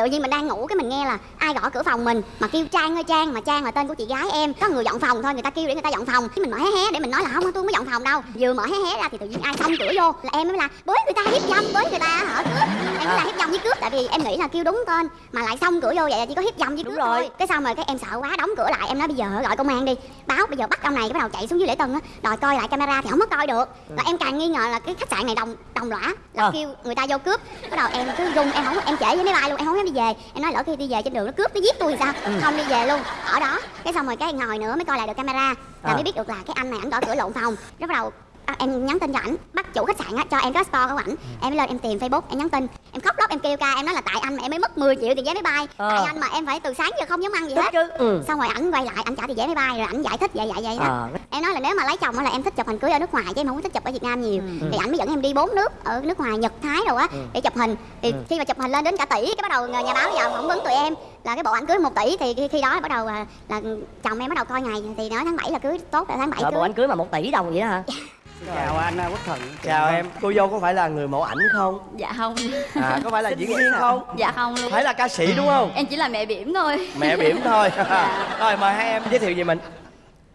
tự nhiên mình đang ngủ cái mình nghe là ai gõ cửa phòng mình mà kêu trang ơi trang mà trang là tên của chị gái em. Có người dọn phòng thôi người ta kêu để người ta dọn phòng. Cái mình mở hé hé để mình nói là không tôi không có dọn phòng đâu. Vừa mở hé hé ra thì tự nhiên ai xông cửa vô là em mới là bới người ta hiếp dâm bới người ta hở cướp. Em mới là hiếp dâm với cướp tại vì em nghĩ là kêu đúng tên mà lại xông cửa vô vậy là chỉ có hiếp dâm với cướp rồi. thôi cái xong rồi cái em sợ quá đóng cửa lại em nói bây giờ gọi công an đi. Báo bây giờ bắt ông này cái bắt đầu chạy xuống dưới lễ tân á đòi coi lại camera thì không có coi được. Là em càng nghi ngờ là cái khách sạn này đồng đồng lõa là Ờ. kêu người ta vô cướp. Bắt đầu em cứ run em không em trễ với máy bay luôn em không dám đi về. Em nói lỡ khi đi về trên đường nó cướp nó giết tôi thì sao không đi về luôn. Ở đó. Cái xong rồi cái ngồi nữa mới coi lại được camera. Là À. mới biết được là cái anh này ảnh gõ cửa lộn phòng. Bắt đầu à, em nhắn tin cho ảnh bắt chủ khách sạn á cho em cái store của ảnh. Em mới lên em tìm facebook em nhắn tin. Em khóc lóc em kêu ca em nói là tại anh mà em mới mất 10 triệu tiền vé máy bay. Ờ. tại anh mà em phải từ sáng giờ không dám ăn gì hết. chứ. Ừ. Xong rồi ảnh quay lại ảnh trả tiền vé máy bay rồi ảnh giải thích vậy vậy vậy đó. Ờ. em nói là nếu mà lấy chồng á là em thích chụp hình cưới ở nước ngoài chứ em không thích chụp ở việt nam nhiều. Thì ảnh mới dẫn em đi bốn nước ở nước ngoài nhật thái rồi á để chụp hình. Thì khi mà chụp hình lên đến cả tỷ cái bắt đầu nhà báo vào phỏng vấn tụi em là cái bộ ảnh cưới một tỷ. Thì khi, đó bắt đầu là, là chồng em bắt đầu coi ngày. Thì nói tháng 7 là cưới tốt rồi tháng 7 Rồi cưới. bộ anh cưới mà một tỷ đồng vậy đó hả chào anh à, quốc thuận. Chào em. Cô dâu có phải là người mẫu ảnh không? Dạ không. À có phải là diễn viên không? Dạ không luôn. Phải là ca sĩ đúng không? Em chỉ là mẹ bỉm thôi. Mẹ bỉm thôi. Rồi mời hai em giới thiệu về mình.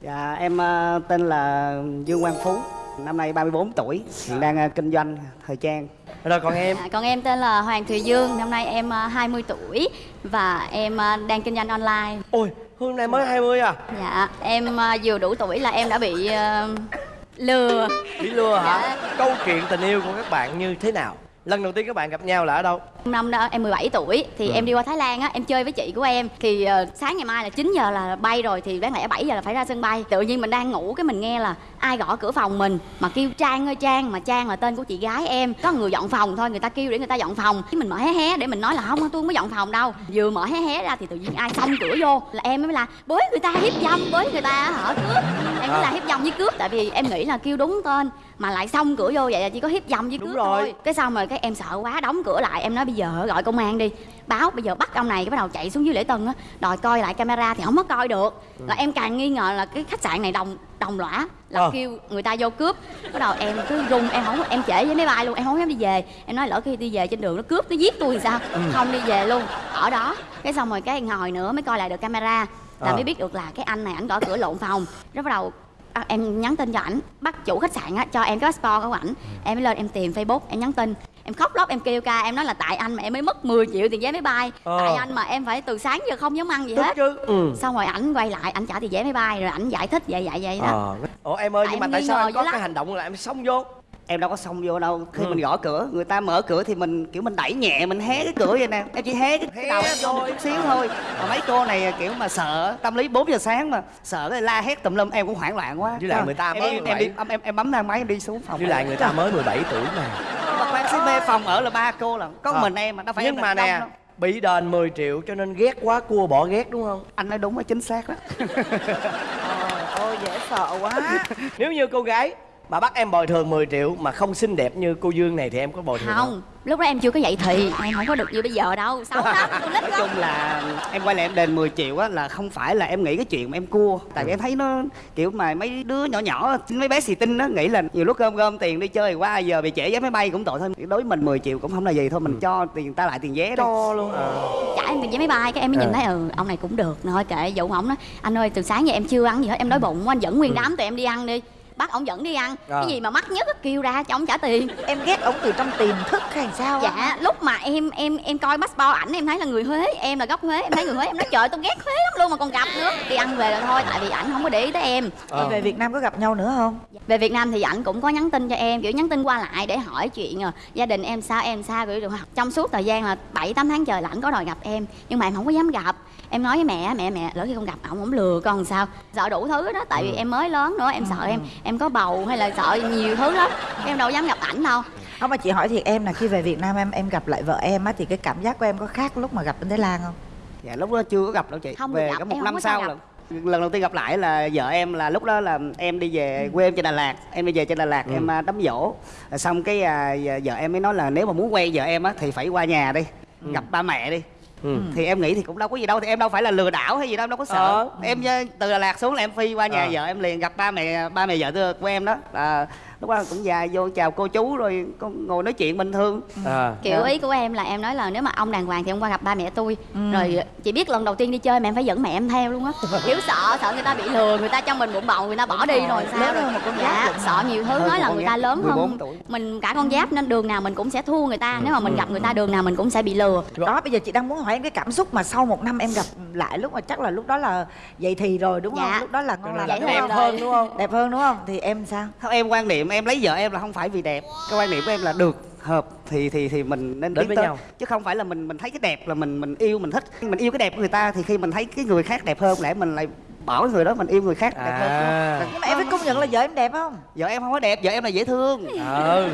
Dạ em à, tên là dương quang phú. Năm nay 34 tuổi hiện đang à, kinh doanh thời trang. Rồi còn em? Dạ, Còn em tên là Hoàng Thùy Dương. Năm nay em à, 20 tuổi Và em à, đang kinh doanh online. Ôi hôm nay mới 20 à? Dạ Em à, vừa đủ tuổi là em đã bị à, lừa. Bị lừa hả? Dạ. câu chuyện tình yêu của các bạn như thế nào lần đầu tiên các bạn gặp nhau là ở đâu? Năm đó em 17 tuổi Thì em đi qua Thái Lan á Em chơi với chị của em. Thì ờ, sáng ngày mai là 9 giờ là bay rồi Thì đáng lẽ 7 giờ là phải ra sân bay. Tự nhiên mình đang ngủ Cái mình nghe là ai gõ cửa phòng mình Mà kêu Trang ơi Trang Mà Trang là tên của chị gái em. Có người dọn phòng thôi Người ta kêu để người ta dọn phòng. Cái mình mở hé hé để mình nói là không tôi không có dọn phòng đâu. Vừa mở hé hé ra thì tự nhiên ai xông cửa vô Là em mới là bới người ta hiếp dâm Bới người ta hở cướp. Em mới là hiếp dâm với cướp Tại vì em nghĩ là kêu đúng tên Mà lại xông cửa vô vậy là chỉ có hiếp dâm với Đúng cướp rồi. thôi. Cái xong rồi cái em sợ quá đóng cửa lại. Em nói bây giờ gọi công an đi. Báo bây giờ bắt ông này cái bắt đầu chạy xuống dưới lễ tân á. Đòi coi lại camera thì không có coi được. Là em càng nghi ngờ là cái khách sạn này đồng đồng lõa là Ờ. kêu người ta vô cướp. Bắt đầu em cứ run em không em trễ với máy bay luôn em không dám đi về. Em nói lỡ khi đi về trên đường nó cướp nó giết tôi thì sao? Không đi về luôn. Ở đó. Cái xong rồi cái ngồi nữa mới coi lại được camera. Là Ờ. mới biết được là cái anh này ảnh gõ cửa lộn phòng. Rồi bắt đầu à, em nhắn tin cho ảnh bắt chủ khách sạn á cho em cái store của ảnh. Em mới lên em tìm facebook em nhắn tin. Em khóc lóc em kêu ca em nói là tại anh mà em mới mất 10 triệu tiền vé máy bay. Ờ. tại anh mà em phải từ sáng giờ không dám ăn gì hết. chứ. Ừ. Xong rồi ảnh quay lại ảnh trả tiền vé máy bay rồi ảnh giải thích vậy vậy vậy đó. Ờ. Ủa em ơi Tại nhưng mà tại sao em có lắm. cái hành động là em xông vô em đâu có xông vô đâu. Khi Ừ. mình gõ cửa người ta mở cửa thì mình kiểu mình đẩy nhẹ mình hé cái cửa vậy nè. Em chỉ hé cái Hé đầu vô chút xíu thôi. Mà mấy cô này kiểu mà sợ tâm lý 4 giờ sáng mà sợ cái la hét tùm lum em cũng hoảng loạn quá. Với lại người ta mới em, 17. em, đi, em, em, em bấm thang máy em đi xuống phòng. Với lại người ta mới 17 tuổi mà. Mà khoan xí mê phòng ở là ba cô là có Ờ. mình em mà đâu phải nhưng mà nè đâu. bị đền 10 triệu cho nên ghét quá cua bỏ ghét đúng không? Anh nói đúng và chính xác đó ôi dễ sợ quá. Nếu như cô gái mà bắt em bồi thường 10 triệu mà không xinh đẹp như cô Dương này thì em có bồi thường không? không? lúc đó em chưa có dậy thì em không có được như bây giờ đâu. Xấu lắm con nít nói chung là em quay lại em đền 10 triệu á là không phải là em nghĩ cái chuyện mà em cua. Tại vì em thấy nó kiểu mà mấy đứa nhỏ nhỏ mấy bé xì tinh nó nghĩ là nhiều lúc gom gom tiền đi chơi qua giờ bị trễ vé máy bay cũng tội thôi. Đối với mình 10 triệu cũng không là gì thôi mình cho tiền ta lại tiền vé cho luôn à. trả em tiền vé máy bay cái em mới nhìn Ờ. thấy ừ ông này cũng được. Thôi kệ dụ ổng nói anh ơi từ sáng giờ em chưa ăn gì hết em đói bụng quá anh dẫn nguyên đám tụi em đi ăn đi bắt ổng dẫn đi ăn. Ờ. cái gì mà mắc nhất á, kêu ra cho ổng trả tiền. Em ghét ông từ trong tiềm thức hay sao dạ lúc mà em em em coi passport ảnh em thấy là người huế em là gốc huế em thấy người huế em nói trời tôi ghét huế lắm luôn mà còn gặp nữa. Đi ăn về rồi thôi tại vì ảnh không có để ý tới em. Ờ. về Việt Nam có gặp nhau nữa không? Về Việt Nam thì ảnh cũng có nhắn tin cho em kiểu nhắn tin qua lại để hỏi chuyện ờ, gia đình em sao em sao kiểu hoặc trong suốt thời gian là 7 8 tháng trời là ảnh có đòi gặp em nhưng mà em không có dám gặp em nói với mẹ mẹ mẹ lỡ khi không gặp ổng ổng lừa con sao? Sợ đủ thứ đó tại vì em mới lớn nữa em sợ em em có bầu hay là sợ nhiều thứ lắm. Em đâu dám gặp ảnh đâu. Không mà chị hỏi thiệt em là khi về Việt Nam em em gặp lại vợ em á thì cái cảm giác của em có khác lúc mà gặp bên Thái Lan không? Dạ lúc đó chưa có gặp đâu chị. Không về gặp, có một năm sau là lần đầu tiên gặp lại là vợ em là lúc đó là em đi về quê em trên Đà Lạt em đi về trên Đà Lạt em à, đám dỗ xong cái à, vợ vợ em mới nói là nếu mà muốn quen vợ em á thì phải qua nhà đi gặp ba mẹ đi Ừ. thì em nghĩ thì cũng đâu có gì đâu thì em đâu phải là lừa đảo hay gì đâu em đâu có sợ Ờ. em ờ, từ Đà Lạt xuống là em phi qua nhà Ờ. vợ em liền gặp ba mẹ ba mẹ vợ của em đó là lúc đó cũng dài vô chào cô chú rồi con ngồi nói chuyện bình thường. À. Kiểu Dạ. ý của em là em nói là nếu mà ông đàng hoàng thì ông qua gặp ba mẹ tôi. Rồi chị biết lần đầu tiên đi chơi mà em phải dẫn mẹ em theo luôn á. Kiểu sợ sợ người ta bị lừa người ta cho mình bụng bầu người ta bỏ đi rồi. sao rồi một con dạ, sợ nhiều thứ nói là người ta lớn 14 hơn. tuổi. mình cả con giáp nên đường nào mình cũng sẽ thua người ta. Nếu mà mình gặp người ta đường nào mình cũng sẽ bị lừa. Đó bây giờ chị đang muốn hỏi em cái cảm xúc mà sau một năm em gặp lại lúc mà chắc là lúc đó là dậy thì rồi đúng không? Dạ. lúc đó là ngon lành Vậy thì không? em hơn đúng không? Đẹp hơn đúng không? Thì em sao? Theo em quan niệm em lấy vợ em là không phải vì đẹp. Cái quan niệm của em là được hợp thì thì thì mình nên Đến với tới. nhau. chứ không phải là mình mình thấy cái đẹp là mình mình yêu mình thích. Mình yêu cái đẹp của người ta thì khi mình thấy cái người khác đẹp hơn lẽ mình lại bỏ người đó mình yêu người khác đẹp hơn. À. Nhưng mà em phải công nhận là vợ em đẹp không? Vợ em không có đẹp vợ em là dễ thương. Ừ.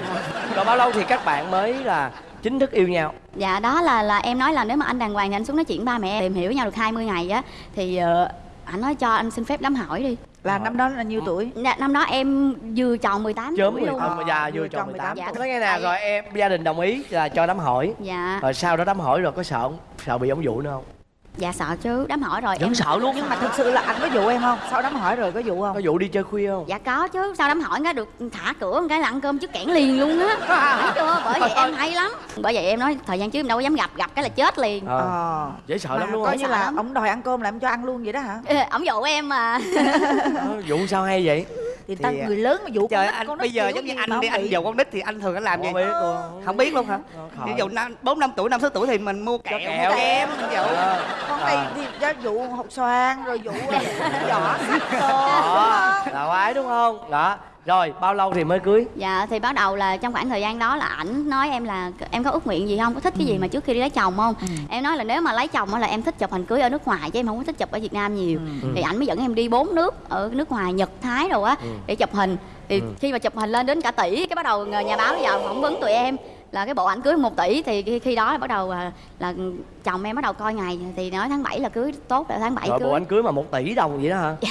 Rồi bao lâu thì các bạn mới là chính thức yêu nhau? Dạ đó là là em nói là nếu mà anh đàng hoàng thì anh xuống nói chuyện ba mẹ em tìm hiểu với nhau được 20 ngày á thì ờ, anh nói cho anh xin phép đám hỏi đi là năm đó là nhiêu tuổi? Dạ, năm đó em vừa tròn 18 chớm tuổi mười luôn. Tám mà già vừa tròn tròn 18 18. tuổi. Nói nghe nè rồi em gia đình đồng ý là cho đám hỏi. Dạ. Rồi sau đó đám hỏi rồi có sợ không? Sợ bị ông dụ nữa không dạ sợ chứ đám hỏi rồi vẫn em sợ luôn nhưng mà thực sự là anh có dụ em không? Sau đám hỏi rồi có dụ không? Có dụ đi chơi khuya không? Dạ có chứ sau đám hỏi cái được thả cửa một cái là ăn cơm trước kẽn liền luôn á. Thấy chưa bởi vậy em hay lắm. Bởi vậy em nói thời gian trước em đâu có dám gặp gặp cái là chết liền. Ờ. Ờ. Dễ sợ mà lắm đúng coi như là lắm. ông đòi ăn cơm là em cho ăn luôn vậy đó hả? Ê, ổng dụ em mà. Ờ, dụ sao hay vậy? Thì ta Thì, à, người lớn mà dụ trời con anh con bây giờ giống như anh đi anh dụ con nít thì anh thường anh làm gì không biết luôn. Không biết luôn hả? Ờ, ví dụ năm bốn năm tuổi năm sáu tuổi thì mình mua kẹo kẹo. mua kem dụ. Ờ. con À. này thì ra dụ hột xoàn rồi sách đồ đó là quái đúng không? Đó. Rồi bao lâu thì mới cưới? Dạ thì bắt đầu là trong khoảng thời gian đó là ảnh nói em là em có ước nguyện gì không? Có thích cái gì mà trước khi đi lấy chồng không? Em nói là nếu mà lấy chồng á là em thích chụp hình cưới ở nước ngoài chứ em không có thích chụp ở việt nam nhiều. Thì ảnh mới dẫn em đi bốn nước ở nước ngoài nhật thái đồ á để chụp hình. Thì khi mà chụp hình lên đến cả tỷ cái bắt đầu nhà báo vào phỏng vấn tụi em là cái bộ ảnh cưới một tỷ thì khi, khi đó là bắt đầu là, là chồng em bắt đầu coi ngày thì nói tháng 7 là cưới tốt là tháng 7 rồi cưới. bộ anh cưới mà một tỷ đồng vậy đó hả?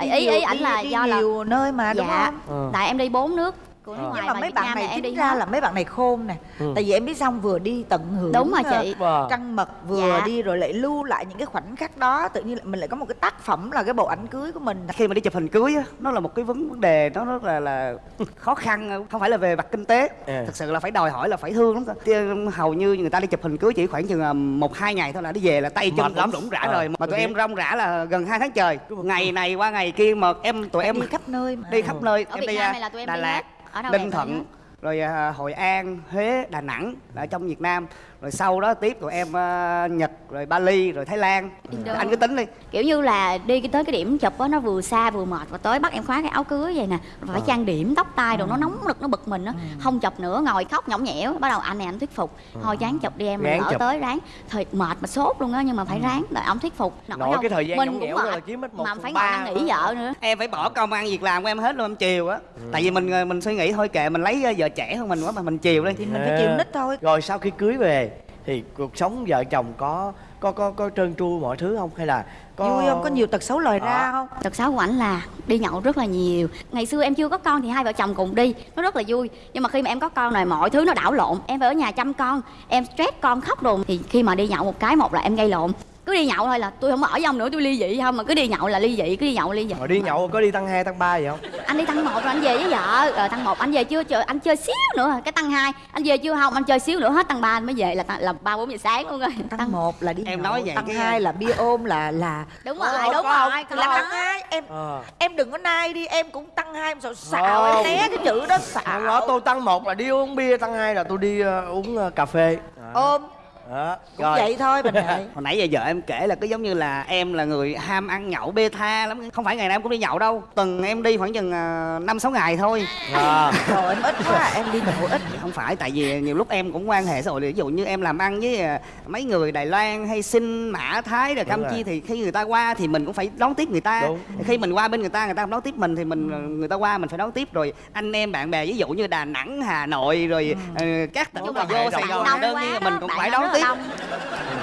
Ý ý, ảnh là đi, do là nhiều nơi mà đúng dạ. không? Ừ. tại em đi bốn nước của nước Ờ. ngoài nhưng mà mấy bạn Nam này chính ra hết. là mấy bạn này khôn nè Ừ. tại vì em biết xong vừa đi tận hưởng Đúng rồi ờ, chị. Trăng mật vừa Dạ. đi rồi lại lưu lại những cái khoảnh khắc đó tự nhiên mình lại có một cái tác phẩm là cái bộ ảnh cưới của mình khi mà đi chụp hình cưới á nó là một cái vấn vấn đề nó rất là là khó khăn không phải là về mặt kinh tế À. thực sự là phải đòi hỏi là phải thương lắm. Chứ hầu như người ta đi chụp hình cưới chỉ khoảng chừng à, một hai ngày thôi là đi về là tay chân lắm. rủng rã Ờ, rồi mà tụi em rong rã là gần hai tháng trời ngày này qua ngày kia mà em tụi em đi khắp nơi mà đi khắp nơi ở em Việt đi Nam à, này là tụi em Đà đi Lạt hết. Ở đâu Ninh Thuận rồi à, Hội An Huế Đà Nẵng là trong Việt Nam rồi sau đó tiếp tụi em à, Nhật rồi Bali rồi Thái Lan. Indo. anh cứ tính đi. Kiểu như là đi cái- tới cái điểm chụp á nó vừa xa vừa mệt và tới bắt em khóa cái áo cưới vậy nè rồi phải trang điểm tóc tai đồ nó nóng nực nó bực mình á. Không chụp nữa ngồi khóc nhõng nhẽo bắt đầu anh này anh thuyết phục. Thôi chán chụp đi em mình chụp. tới ráng. Thời mệt mà sốt luôn á nhưng mà phải ráng rồi ông thuyết phục. Nổi không? cái thời gian mình cũng mệt, là chiếm hết một mà phải ngồi ba năn nỉ vợ nữa. Em phải bỏ công ăn việc làm của em hết luôn em chiều á. Tại vì mình ờ, mình suy nghĩ thôi kệ mình lấy vợ trẻ hơn mình quá mà mình chiều đi thì mình phải chịu nít thôi. Rồi sau khi cưới về thì cuộc sống vợ chồng có có có có trơn tru mọi thứ không? Hay là có vui không? Có nhiều tật xấu lời ra Ờ. không? Tật xấu của ảnh là đi nhậu rất là nhiều. Ngày xưa em chưa có con thì hai vợ chồng cùng đi. Nó rất là vui. Nhưng mà khi mà em có con rồi mọi thứ nó đảo lộn. Em phải ở nhà chăm con. Em stress con khóc đồn. Thì khi mà đi nhậu một cái một là em gây lộn cứ đi nhậu thôi là tôi không ở với ông nữa tôi ly dị không mà cứ đi nhậu là ly dị cứ đi nhậu ly dị. Mà đi nhậu có đi tăng 2, tăng 3 gì không? Anh đi tăng một rồi anh về với vợ. Rồi tăng một anh về chưa? Chờ anh chơi xíu nữa. Cái tăng hai anh về chưa không? Anh chơi xíu nữa hết tăng ba anh mới về là tăng- là ba bốn giờ sáng luôn rồi. Tăng một là đi Em nhậu, nói vậy tăng hai là bia ôm là là đúng Ờ, rồi đúng có rồi không? là tăng hai em ờ. em đừng có nai đi em cũng tăng hai em sợ xạo Không. em né cái chữ đó xạo. đó tôi tăng một là đi uống bia tăng hai là tôi đi ờ, uống ờ, cà phê. Ôm đó. cũng rồi. vậy thôi mình vậy hồi nãy giờ vợ em kể là cứ giống như là em là người ham ăn nhậu bê tha lắm. Không phải ngày nào em cũng đi nhậu đâu. Tuần em đi khoảng chừng à, năm sáu ngày thôi. À. rồi. em ít quá em đi nhậu ít. Không phải tại vì nhiều lúc em cũng quan hệ xã hội ví dụ như em làm ăn với à, mấy người Đài Loan hay Sinh Mã Thái rồi Campuchia thì khi người ta qua thì mình cũng phải đón tiếp người ta. Đúng. khi mình qua bên người ta người ta không đón tiếp mình thì mình người ta qua mình phải đón tiếp. Rồi anh em bạn bè ví dụ như Đà Nẵng Hà Nội rồi ờ, các tỉnh mà vô Sài Gòn đơn nhiên mình cũng phải đón rất tiếp là đông.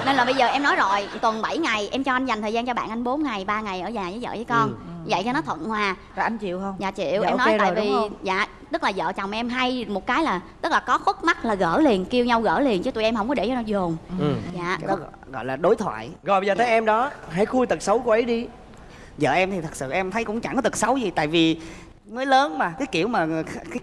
nên là bây giờ em nói rồi tuần 7 ngày em cho anh dành thời gian cho bạn anh 4 ngày 3 ngày ở nhà với vợ với con. Vậy cho nó thuận hòa. Rồi anh chịu không? Dạ chịu Dạ, em ok nói tại rồi, đúng vì dạ tức là vợ chồng em hay một cái là tức là có khuất mắt là gỡ liền kêu nhau gỡ liền chứ tụi em không có để cho nó dồn. Ừ. dạ cái đó gọi- gọi là đối thoại. Rồi bây giờ tới em đó hãy khui tật xấu của ấy đi. Vợ em thì thật sự em thấy cũng chẳng có tật xấu gì tại vì mới lớn mà cái kiểu mà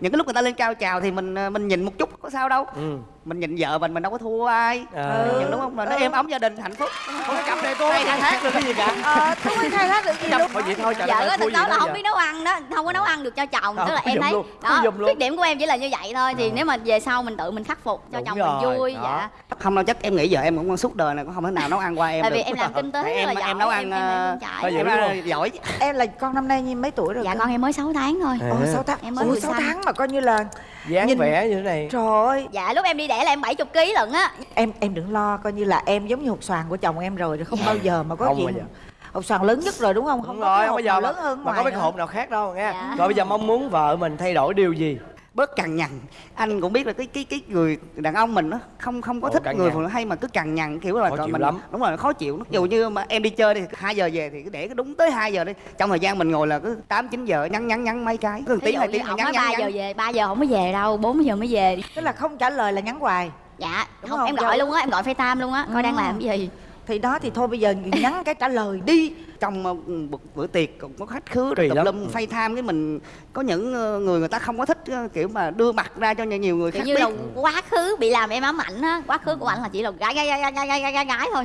những cái lúc người ta lên cao trào thì mình mình nhìn một chút có sao đâu. Ừ mình nhìn vợ mình mình đâu có thua ai. Nhận đúng không? Mà nó êm ấm gia đình hạnh phúc. Ủa cái cặp này cô khai thác được cái gì cả. Ờ tôi không khai thác được gì luôn. thôi vậy thôi trời vợ có thực đó là không biết nấu ăn đó không có nấu ăn được cho chồng Không, tức là em thấy đó khuyết điểm của em chỉ là như vậy thôi thì nếu mà về sau mình tự mình khắc phục cho chồng mình vui đó. dạ. Không đâu chắc em nghĩ vợ em cũng suốt đời này cũng không thể nào nấu ăn qua em tại vì em làm kinh tế em em nấu ăn ờ, không? giỏi em là con năm nay mấy tuổi rồi dạ con em mới 6 tháng thôi. Ồ sáu tháng? Em mới ủa vừa sáu sanh. tháng mà coi như là dáng Nhìn- vẻ như thế này. Trời ơi. Dạ lúc em đi đẻ là em 70 kg lận á. Em em đừng lo coi như là em giống như hột xoàn của chồng em rồi không bao giờ mà có Không chuyện hột xoàn lớn nhất rồi đúng không? Đúng không rồi có cái không hột bao giờ nào mà, lớn hơn mà có cái hộp nào khác đâu nghe. Dạ. rồi bây giờ mong muốn vợ mình thay đổi điều gì bớt cằn nhằn. Anh cũng biết là cái cái cái người đàn ông mình nó không không có Ồ, thích người nhằn. phụ nữ hay mà cứ cằn nhằn kiểu là Khó chịu mình lắm. đúng rồi khó chịu. Dụ như mà em đi chơi đi hai giờ về thì cứ để cái đúng tới 2 giờ đi. Trong thời gian mình ngồi là cứ tám chín giờ nhắn nhắn nhắn mấy cái. Cứ dụ hai tiếng nhắn nhắn 3 giờ về 3 giờ không có về đâu 4 giờ mới về tức là không trả lời là nhắn hoài. Dạ Đúng không, không? em gọi luôn á em gọi FaceTime luôn á coi đang làm cái gì thì đó thì thôi bây giờ nhắn cái trả lời đi. Trong ờ, một bữa tiệc cũng có khách khứa Kỳ tùm lum phay tham cái mình có những ờ, người người ta không có thích ờ, kiểu mà đưa mặt ra cho nhiều người khác như biết. là quá khứ bị làm em ám ảnh á quá khứ của ảnh là chỉ là gái gái gái gái gái gái, gái, gái thôi.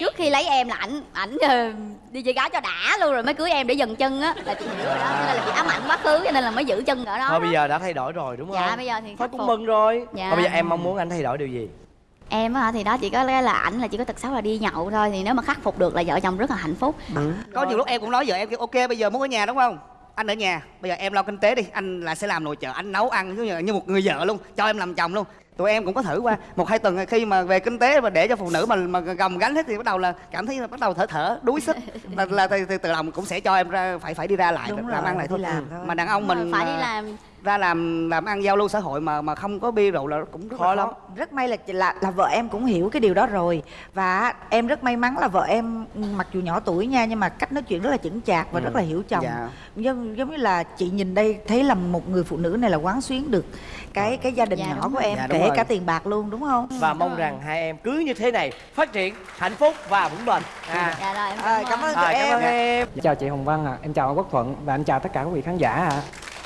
Trước khi lấy em là ảnh ảnh ờ, đi chơi gái cho đã luôn rồi mới cưới em để dần chân á là chị hiểu rồi đó cho nên là chị ám ảnh quá khứ cho nên là mới giữ chân ở đó thôi bây giờ đã thay đổi rồi đúng không? Dạ, bây giờ thì thôi cũng mừng rồi. Dạ. thôi bây giờ em mong muốn anh thay đổi điều gì em á thì đó chỉ có cái là ảnh là chỉ có tật xấu là đi nhậu thôi thì nếu mà khắc phục được là vợ chồng rất là hạnh phúc. Có nhiều lúc em cũng nói vợ em kêu ok bây giờ muốn ở nhà đúng không? Anh ở nhà bây giờ em lo kinh tế đi anh là sẽ làm nội trợ anh nấu ăn như, như một người vợ luôn cho em làm chồng luôn tụi em cũng có thử qua một hai tuần khi mà về kinh tế mà để cho phụ nữ mà mà gồng gánh hết thì bắt đầu là cảm thấy là bắt đầu thở thở đuối sức là, là từ, từ, từ lòng cũng sẽ cho em ra phải phải đi ra lại Đúng làm rồi, ăn lại thôi. làm thôi. mà đàn ông mình phải đi làm ra làm làm ăn giao lưu xã hội mà mà không có bia rượu là cũng rất Khó là lắm. khó rất may là là là vợ em cũng hiểu cái điều đó rồi và em rất may mắn là vợ em mặc dù nhỏ tuổi nha nhưng mà cách nói chuyện rất là chững chạc và Ừ. rất là hiểu chồng Dạ. giống giống như là chị nhìn đây thấy là một người phụ nữ này là quán xuyến được cái cái gia đình Dạ, nhỏ của em Dạ, kể rồi. cả tiền bạc luôn đúng không? Và mong rằng hai em cứ như thế này phát triển hạnh phúc và vững bền. À, dạ rồi em À, cảm cảm ơn à, tụi cảm em ơn em. Chào chị Hồng Vân ạ, em chào anh Quốc Thuận và anh chào tất cả quý vị khán giả ạ.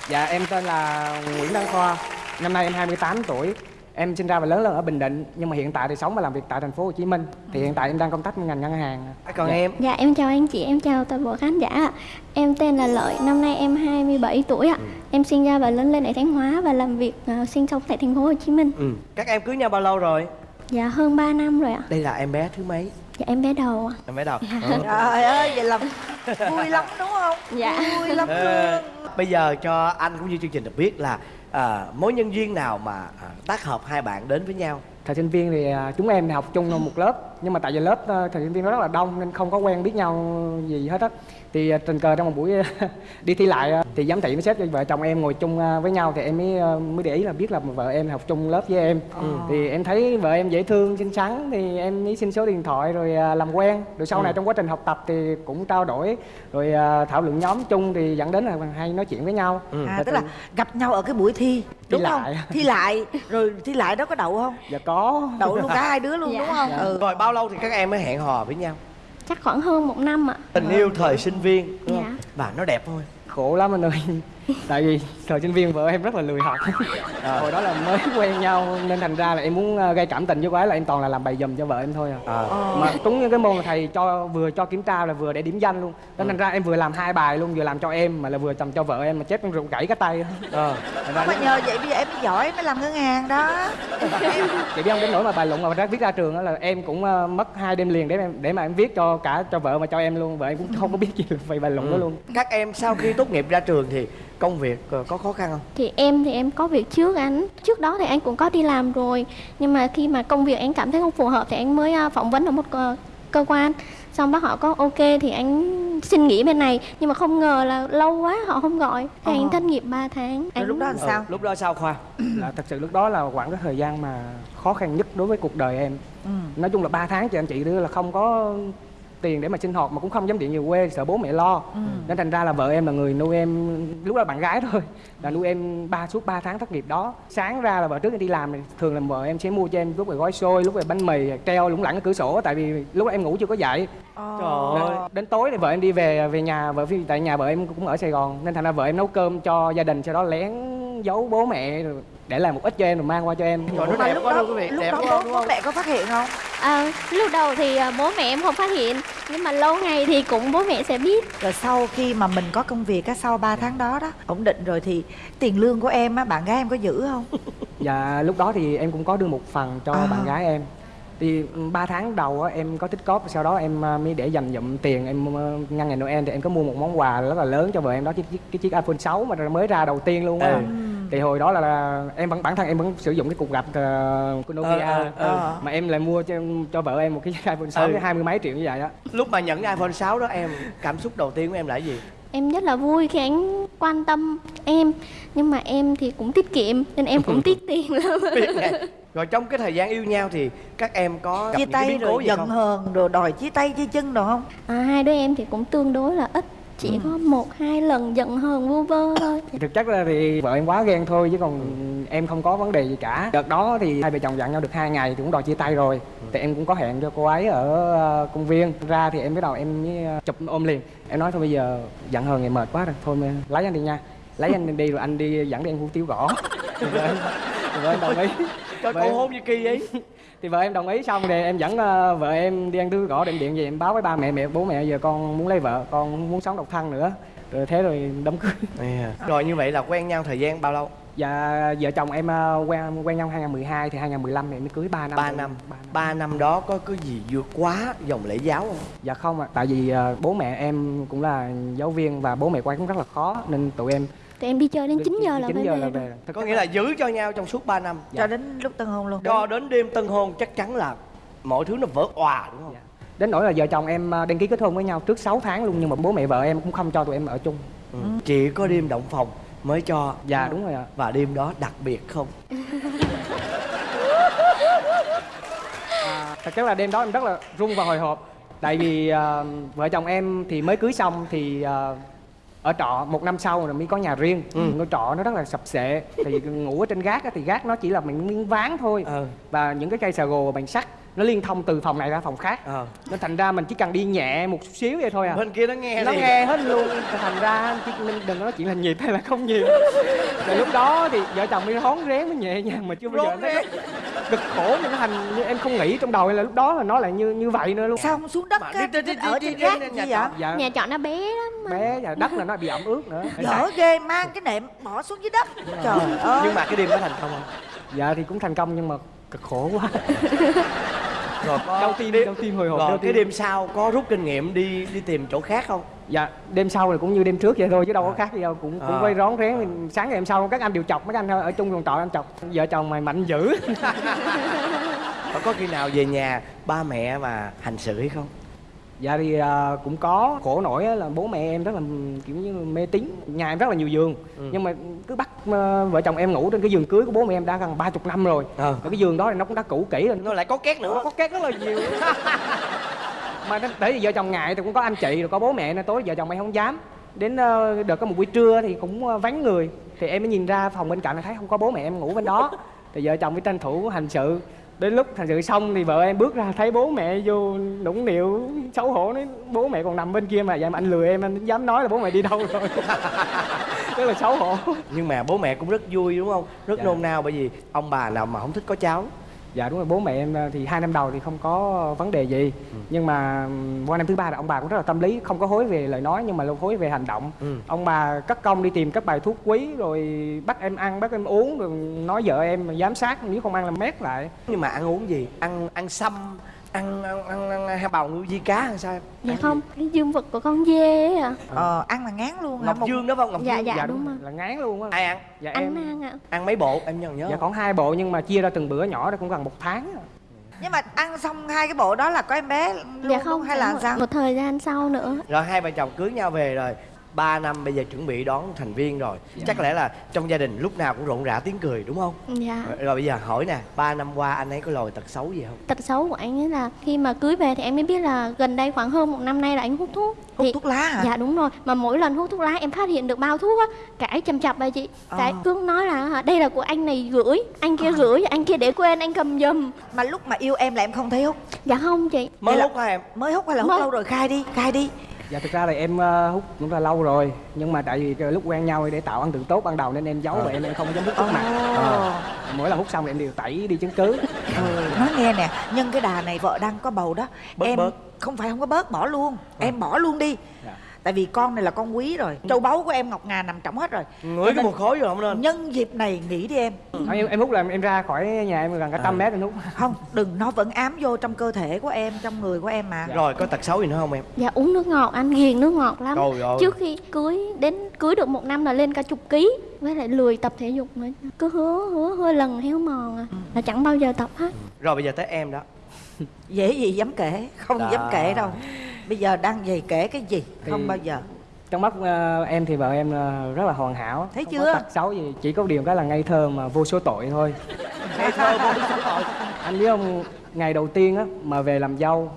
Dạ em tên là Nguyễn Đăng Khoa, năm nay em 28 tuổi. Em sinh ra và lớn lên ở Bình Định nhưng mà hiện tại thì sống và làm việc tại thành phố Hồ Chí Minh. Thì hiện tại em đang công tác trong ngành ngân hàng. còn Dạ. em Dạ em chào anh chị, em chào toàn bộ khán giả ạ. Em tên là Lợi, năm nay em 27 tuổi ạ. Em sinh ra và lớn lên ở Thanh Hóa và làm việc ờ, sinh sống tại thành phố Hồ Chí Minh. ừ. các em cưới nhau bao lâu rồi Dạ hơn 3 năm rồi ạ. đây là em bé thứ mấy Dạ em bé đầu ạ. em bé đầu trời ơi vậy là vui lắm đúng không Dạ. vui lắm Ờ, luôn bây giờ cho anh cũng như chương trình được biết là à, mối nhân duyên nào mà à, tác hợp hai bạn đến với nhau Thời sinh viên thì à, chúng em học chung một lớp nhưng mà tại vì lớp à, thời sinh viên nó rất là đông nên không có quen biết nhau gì hết á. Thì à, tình cờ trong một buổi đi thi lại à, thì giám thị mới xếp cho vợ chồng em ngồi chung à, với nhau thì em mới à, mới để ý là biết là vợ em học chung lớp với em. Thì em thấy vợ em dễ thương, xinh xắn thì em mới xin số điện thoại rồi à, làm quen. Rồi sau này trong quá trình học tập thì cũng trao đổi rồi à, thảo luận nhóm chung thì dẫn đến là hay nói chuyện với nhau. Ừ. à, Và tức là gặp nhau ở cái buổi thi đúng không lại. thi lại rồi thi lại đó có đậu không dạ có đậu luôn cả hai đứa luôn Dạ. đúng không ừ rồi bao lâu thì các em mới hẹn hò với nhau Chắc khoảng hơn một năm ạ. tình yêu thời sinh viên đúng Dạ. không và nó đẹp thôi khổ lắm anh ơi tại vì thời sinh viên vợ em rất là lười học. Hồi đó là mới quen nhau nên thành ra là em muốn ờ, gây cảm tình với cô ấy là em toàn là làm bài dùm cho vợ em thôi à. À. mà đúng như cái môn là thầy cho vừa cho kiểm tra là vừa để điểm danh luôn. Nên thành ra em vừa làm hai bài luôn vừa làm cho em mà là vừa làm cho vợ em mà chép em rụng gãy cái tay. Ờ. Ra mà nhờ vậy bây giờ em mới giỏi mới làm ngân hàng đó. Chị biết không đến nỗi mà bài luận mà ra viết ra trường đó là em cũng ờ, mất hai đêm liền để em để mà em viết cho cả cho vợ và cho em luôn. Vợ em cũng không có biết gì về bài luận đó luôn. Các em sau khi tốt nghiệp ra trường thì công việc ờ, có khó khăn không Thì em thì em có việc trước anh. Trước đó thì anh cũng có đi làm rồi. Nhưng mà khi mà công việc anh cảm thấy không phù hợp thì anh mới ờ, phỏng vấn ở một cơ, cơ quan. Xong bác họ có ok thì anh xin nghỉ bên này nhưng mà không ngờ là lâu quá họ không gọi thì anh thất nghiệp 3 tháng rồi anh lúc đó làm sao Ừ, lúc đó sao khoa là thật sự lúc đó là khoảng cái thời gian mà khó khăn nhất đối với cuộc đời em ừ. nói chung là 3 tháng chị anh chị đưa là không có tiền để mà sinh hoạt mà cũng không dám điện về quê sợ bố mẹ lo. Nên thành ra là vợ em là người nuôi em lúc đó là bạn gái thôi là nuôi em ba suốt 3 tháng thất nghiệp đó. Sáng ra là vợ trước em đi làm thì thường là vợ em sẽ mua cho em lúc về gói xôi lúc về bánh mì treo lủng lẳng ở cửa sổ tại vì lúc đó em ngủ chưa có dậy. Trời ơi. đến, tối thì vợ em đi về về nhà vợ phi tại nhà vợ em cũng ở sài gòn. Nên thành ra vợ em nấu cơm cho gia đình sau đó lén giấu bố mẹ rồi để làm một ít cho em rồi mang qua cho em. Trời, nó mà đẹp lúc quá đó đâu quý vị lúc đẹp đó quá bố, đúng bố mẹ có phát hiện không? À, lúc đầu thì à, bố mẹ em không phát hiện nhưng mà lâu ngày thì cũng bố mẹ sẽ biết. Rồi sau khi mà mình có công việc á sau 3 tháng đó đó ổn định rồi thì tiền lương của em á bạn gái em có giữ không? Dạ lúc đó thì em cũng có đưa một phần cho À. bạn gái em thì 3 tháng đầu á, em có tích cóp sau đó em à, mới để dành dụm tiền em à, ngăn ngày Noel thì em có mua một món quà rất là lớn cho vợ em đó cái chiếc, cái chiếc iPhone 6 mà mới ra đầu tiên luôn á Ừ. thì hồi đó là, là em vẫn bản thân em vẫn sử dụng cái cục gạch uh, của Nokia Ờ, ờ, ờ. mà em lại mua cho cho vợ em một cái iPhone 6 Ừ. hai mươi mấy triệu như vậy đó lúc mà nhận iphone 6 đó em cảm xúc đầu tiên của em là cái gì em rất là vui khi anh quan tâm em nhưng mà em thì cũng tiết kiệm nên em cũng tiết tiền lắm. Rồi trong cái thời gian yêu nhau thì các em có chia tay rồi gì giận hờn rồi đòi chia tay chia chân đồ không? À, hai đứa em thì cũng tương đối là ít chỉ có một hai lần giận hờn vu vơ thôi. Thực chất là thì vợ em quá ghen thôi chứ còn em không có vấn đề gì cả. Đợt đó thì hai vợ chồng dặn nhau được hai ngày thì cũng đòi chia tay rồi. Thì em cũng có hẹn cho cô ấy ở ờ, công viên. Ra thì em bắt đầu em mới ờ, chụp ôm liền. Em nói thôi bây giờ giận hờn ngày mệt quá rồi thôi mà lấy anh đi nha. Lấy anh đi rồi anh đi dẫn đi ăn hủ tiếu gõ. Vợ em đồng ý. Cho Vợ cô hôn như kỳ ấy thì vợ em đồng ý xong thì em dẫn ờ, vợ em đi ăn thứ gõ định điện về em báo với ba mẹ mẹ bố mẹ giờ con muốn lấy vợ con muốn sống độc thân nữa rồi thế rồi đám cưới rồi như vậy là quen nhau thời gian bao lâu Dạ vợ chồng em ờ, quen quen nhau 2012 thì 2015 thì em mới cưới 3 năm. 3 rồi. năm Ba năm. 3 năm đó có cái gì vượt quá dòng lễ giáo không Dạ không ạ, tại vì ờ, bố mẹ em cũng là giáo viên và bố mẹ quay cũng rất là khó nên tụi em tụi em đi chơi đến 9 giờ là 9 phải giờ về là rồi. về. Thực có nghĩa là giữ cho nhau trong suốt 3 năm cho đến lúc tân hôn luôn cho đến đêm tân hôn chắc chắn là mọi thứ nó vỡ òa đúng không Dạ. đến nỗi là vợ chồng em ờ, đăng ký kết hôn với nhau trước 6 tháng luôn nhưng mà bố mẹ vợ em cũng không cho tụi em ở chung. ừ. chỉ có đêm động phòng mới cho Dạ đúng rồi ạ. và đêm đó đặc biệt không À, thật chất là đêm đó em rất là run và hồi hộp tại vì ờ, vợ chồng em thì mới cưới xong thì ờ, ở trọ một năm sau rồi mới có nhà riêng ừ. ngôi trọ nó rất là sập sệ thì ngủ ở trên gác á, thì gác nó chỉ là mình miếng ván thôi Ờ. và những cái cây xà gồ bằng sắt nó liên thông từ phòng này ra phòng khác. Ờ. nên thành ra mình chỉ cần đi nhẹ một chút xíu vậy thôi à. Bên kia nó nghe nó nghe hết luôn. Thành ra mình đừng có nói chuyện là nhịp hay là không nhịp rồi lúc đó thì vợ chồng đi rón rén mới nhẹ nhàng mà chưa bao giờ Rón nó rén. cực khổ mà nó thành như em không nghĩ trong đầu là lúc đó là nó lại như như vậy nữa luôn. Sao không xuống đất Mà á, đi- đi- đi- ở trên gác gì nhà vậy? dạ. Nhà trọ nó bé lắm mà. bé và đất là nó bị ẩm ướt nữa. Dở ghê mang cái nệm bỏ xuống dưới đất. Trời ơi nhưng mà cái đêm đó thành công không? Dạ thì cũng thành công nhưng mà cực khổ quá. Rồi có đau tim đau tim hồi hộp rồi cái đêm sau có rút kinh nghiệm đi đi tìm chỗ khác không? Dạ đêm sau thì cũng như đêm trước vậy thôi chứ đâu có khác gì đâu cũng cũng À. quay rón rén. Sáng ngày hôm sau các anh đều chọc mấy anh ở chung phòng trọ anh chọc vợ chồng mày mạnh dữ. Có khi nào về nhà ba mẹ mà hành xử hay không dạ thì à, cũng có khổ nổi là bố mẹ em rất là kiểu như mê tín. Nhà em rất là nhiều giường. Nhưng mà cứ bắt à, vợ chồng em ngủ trên cái giường cưới của bố mẹ em đã gần ba chục năm rồi. Ờ. và cái giường đó thì nó cũng đã cũ kỹ rồi. Nó lại có két nó nữa có két rất là nhiều. Mà vì vợ chồng ngại thì cũng có anh chị rồi có bố mẹ nên tối vợ chồng em không dám. Đến ờ, đợt có một buổi trưa thì cũng vắng người. Thì em mới nhìn ra phòng bên cạnh là thấy không có bố mẹ em ngủ bên đó. Thì vợ chồng mới tranh thủ hành sự đến lúc hành sự xong thì vợ em bước ra thấy bố mẹ vô nũng nịu xấu hổ nói bố mẹ còn nằm bên kia mà vậy mà anh lừa em anh dám nói là bố mẹ đi đâu rồi. Rất là xấu hổ. Nhưng mà bố mẹ cũng rất vui đúng không? Rất Dạ. nôn nao bởi vì ông bà nào mà không thích có cháu dạ đúng rồi bố mẹ em ờ, thì hai năm đầu thì không có vấn đề gì. Nhưng mà ừm, qua năm thứ ba là ông bà cũng rất là tâm lý không có hối về lời nói nhưng mà lâu hối về hành động. Ừ. ông bà cất công đi tìm các bài thuốc quý rồi bắt em ăn bắt em uống rồi nói vợ em giám sát nếu không ăn là mét lại. Nhưng mà ăn uống gì? Ăn ăn sâm ăn ăn ăn, ăn, ăn hai bào ngư di cá hay sao em? Dạ Ăn không cái dương vật của con dê ấy à ờ ăn là ngán luôn gì? ngọc Một- dương đó phải không? Ngọc Dạ, dương? dạ. đúng rồi, rồi. là ngán luôn á. Ai ăn? Dạ anh em mang ạ. Ăn mấy bộ? Em nhớ nhớ. Dạ khoảng hai bộ nhưng mà chia ra từng bữa nhỏ đó cũng gần một tháng à. nhưng mà ăn xong hai cái bộ đó là có em bé luôn dạ không hay là một, sao? một thời gian sau nữa. Rồi hai vợ chồng cưới nhau về rồi 3 năm bây giờ chuẩn bị đón thành viên rồi. Chắc lẽ là trong gia đình lúc nào cũng rộn rã tiếng cười đúng không? Dạ. Rồi, rồi bây giờ hỏi nè 3 năm qua anh ấy có lòi tật xấu gì không? Tật xấu của anh ấy là khi mà cưới về thì em mới biết là gần đây khoảng hơn một năm nay là anh hút thuốc. Hút thì thuốc lá hả? Dạ đúng rồi. Mà mỗi lần hút thuốc lá em phát hiện được bao thuốc á cãi chầm chập bà chị. Cái Ờ. cứ nói là đây là của anh này gửi anh kia gửi anh kia để quên anh cầm giùm. Mà lúc mà yêu em là em không thấy hút? Dạ không chị. Mới là- hút hả em? mới hút hay là hút Mới. lâu rồi? Khai đi khai đi dạ thực ra là em ờ, hút cũng là lâu rồi nhưng mà tại vì cái lúc quen nhau để tạo ấn tượng tốt ban đầu nên em giấu và em em không dám hút trước mặt Ờ. mỗi lần hút xong thì em đều tẩy đi chứng cứ. Ừ, nói nghe nè nhân cái đà này vợ đang có bầu đó. Bớt, em bớt. không phải không có bớt bỏ luôn. Em bỏ luôn đi. Dạ. Tại vì con này là con quý rồi. Châu báu của em ngọc ngà nằm trọng hết rồi. Ngửi cái mùi khói rồi không nên. nhân dịp này nghỉ đi em. Em, em hút là em ra khỏi nhà em gần cả trăm mét em hút. Không đừng nó vẫn ám vô trong cơ thể của em trong người của em mà. Rồi có tật xấu gì nữa không em? Dạ uống nước ngọt anh ghiền nước ngọt lắm. Trời ơi. trước khi cưới đến cưới được một năm là lên cả chục ký với lại lười tập thể dục nữa. Cứ hứa hứa hứa lần héo mòn à là chẳng bao giờ tập hết. Rồi bây giờ tới em đó. Dễ gì dám kể không Đó. dám kể đâu bây giờ đang vậy kể cái gì? Không Thì- bao giờ. trong mắt ờ, em thì vợ em ờ, rất là hoàn hảo. Thấy không chưa? có tật xấu gì chỉ có điều cái là ngây thơ mà vô số tội thôi. Ngây thơ vô số tội. Anh biết không ngày đầu tiên á mà về làm dâu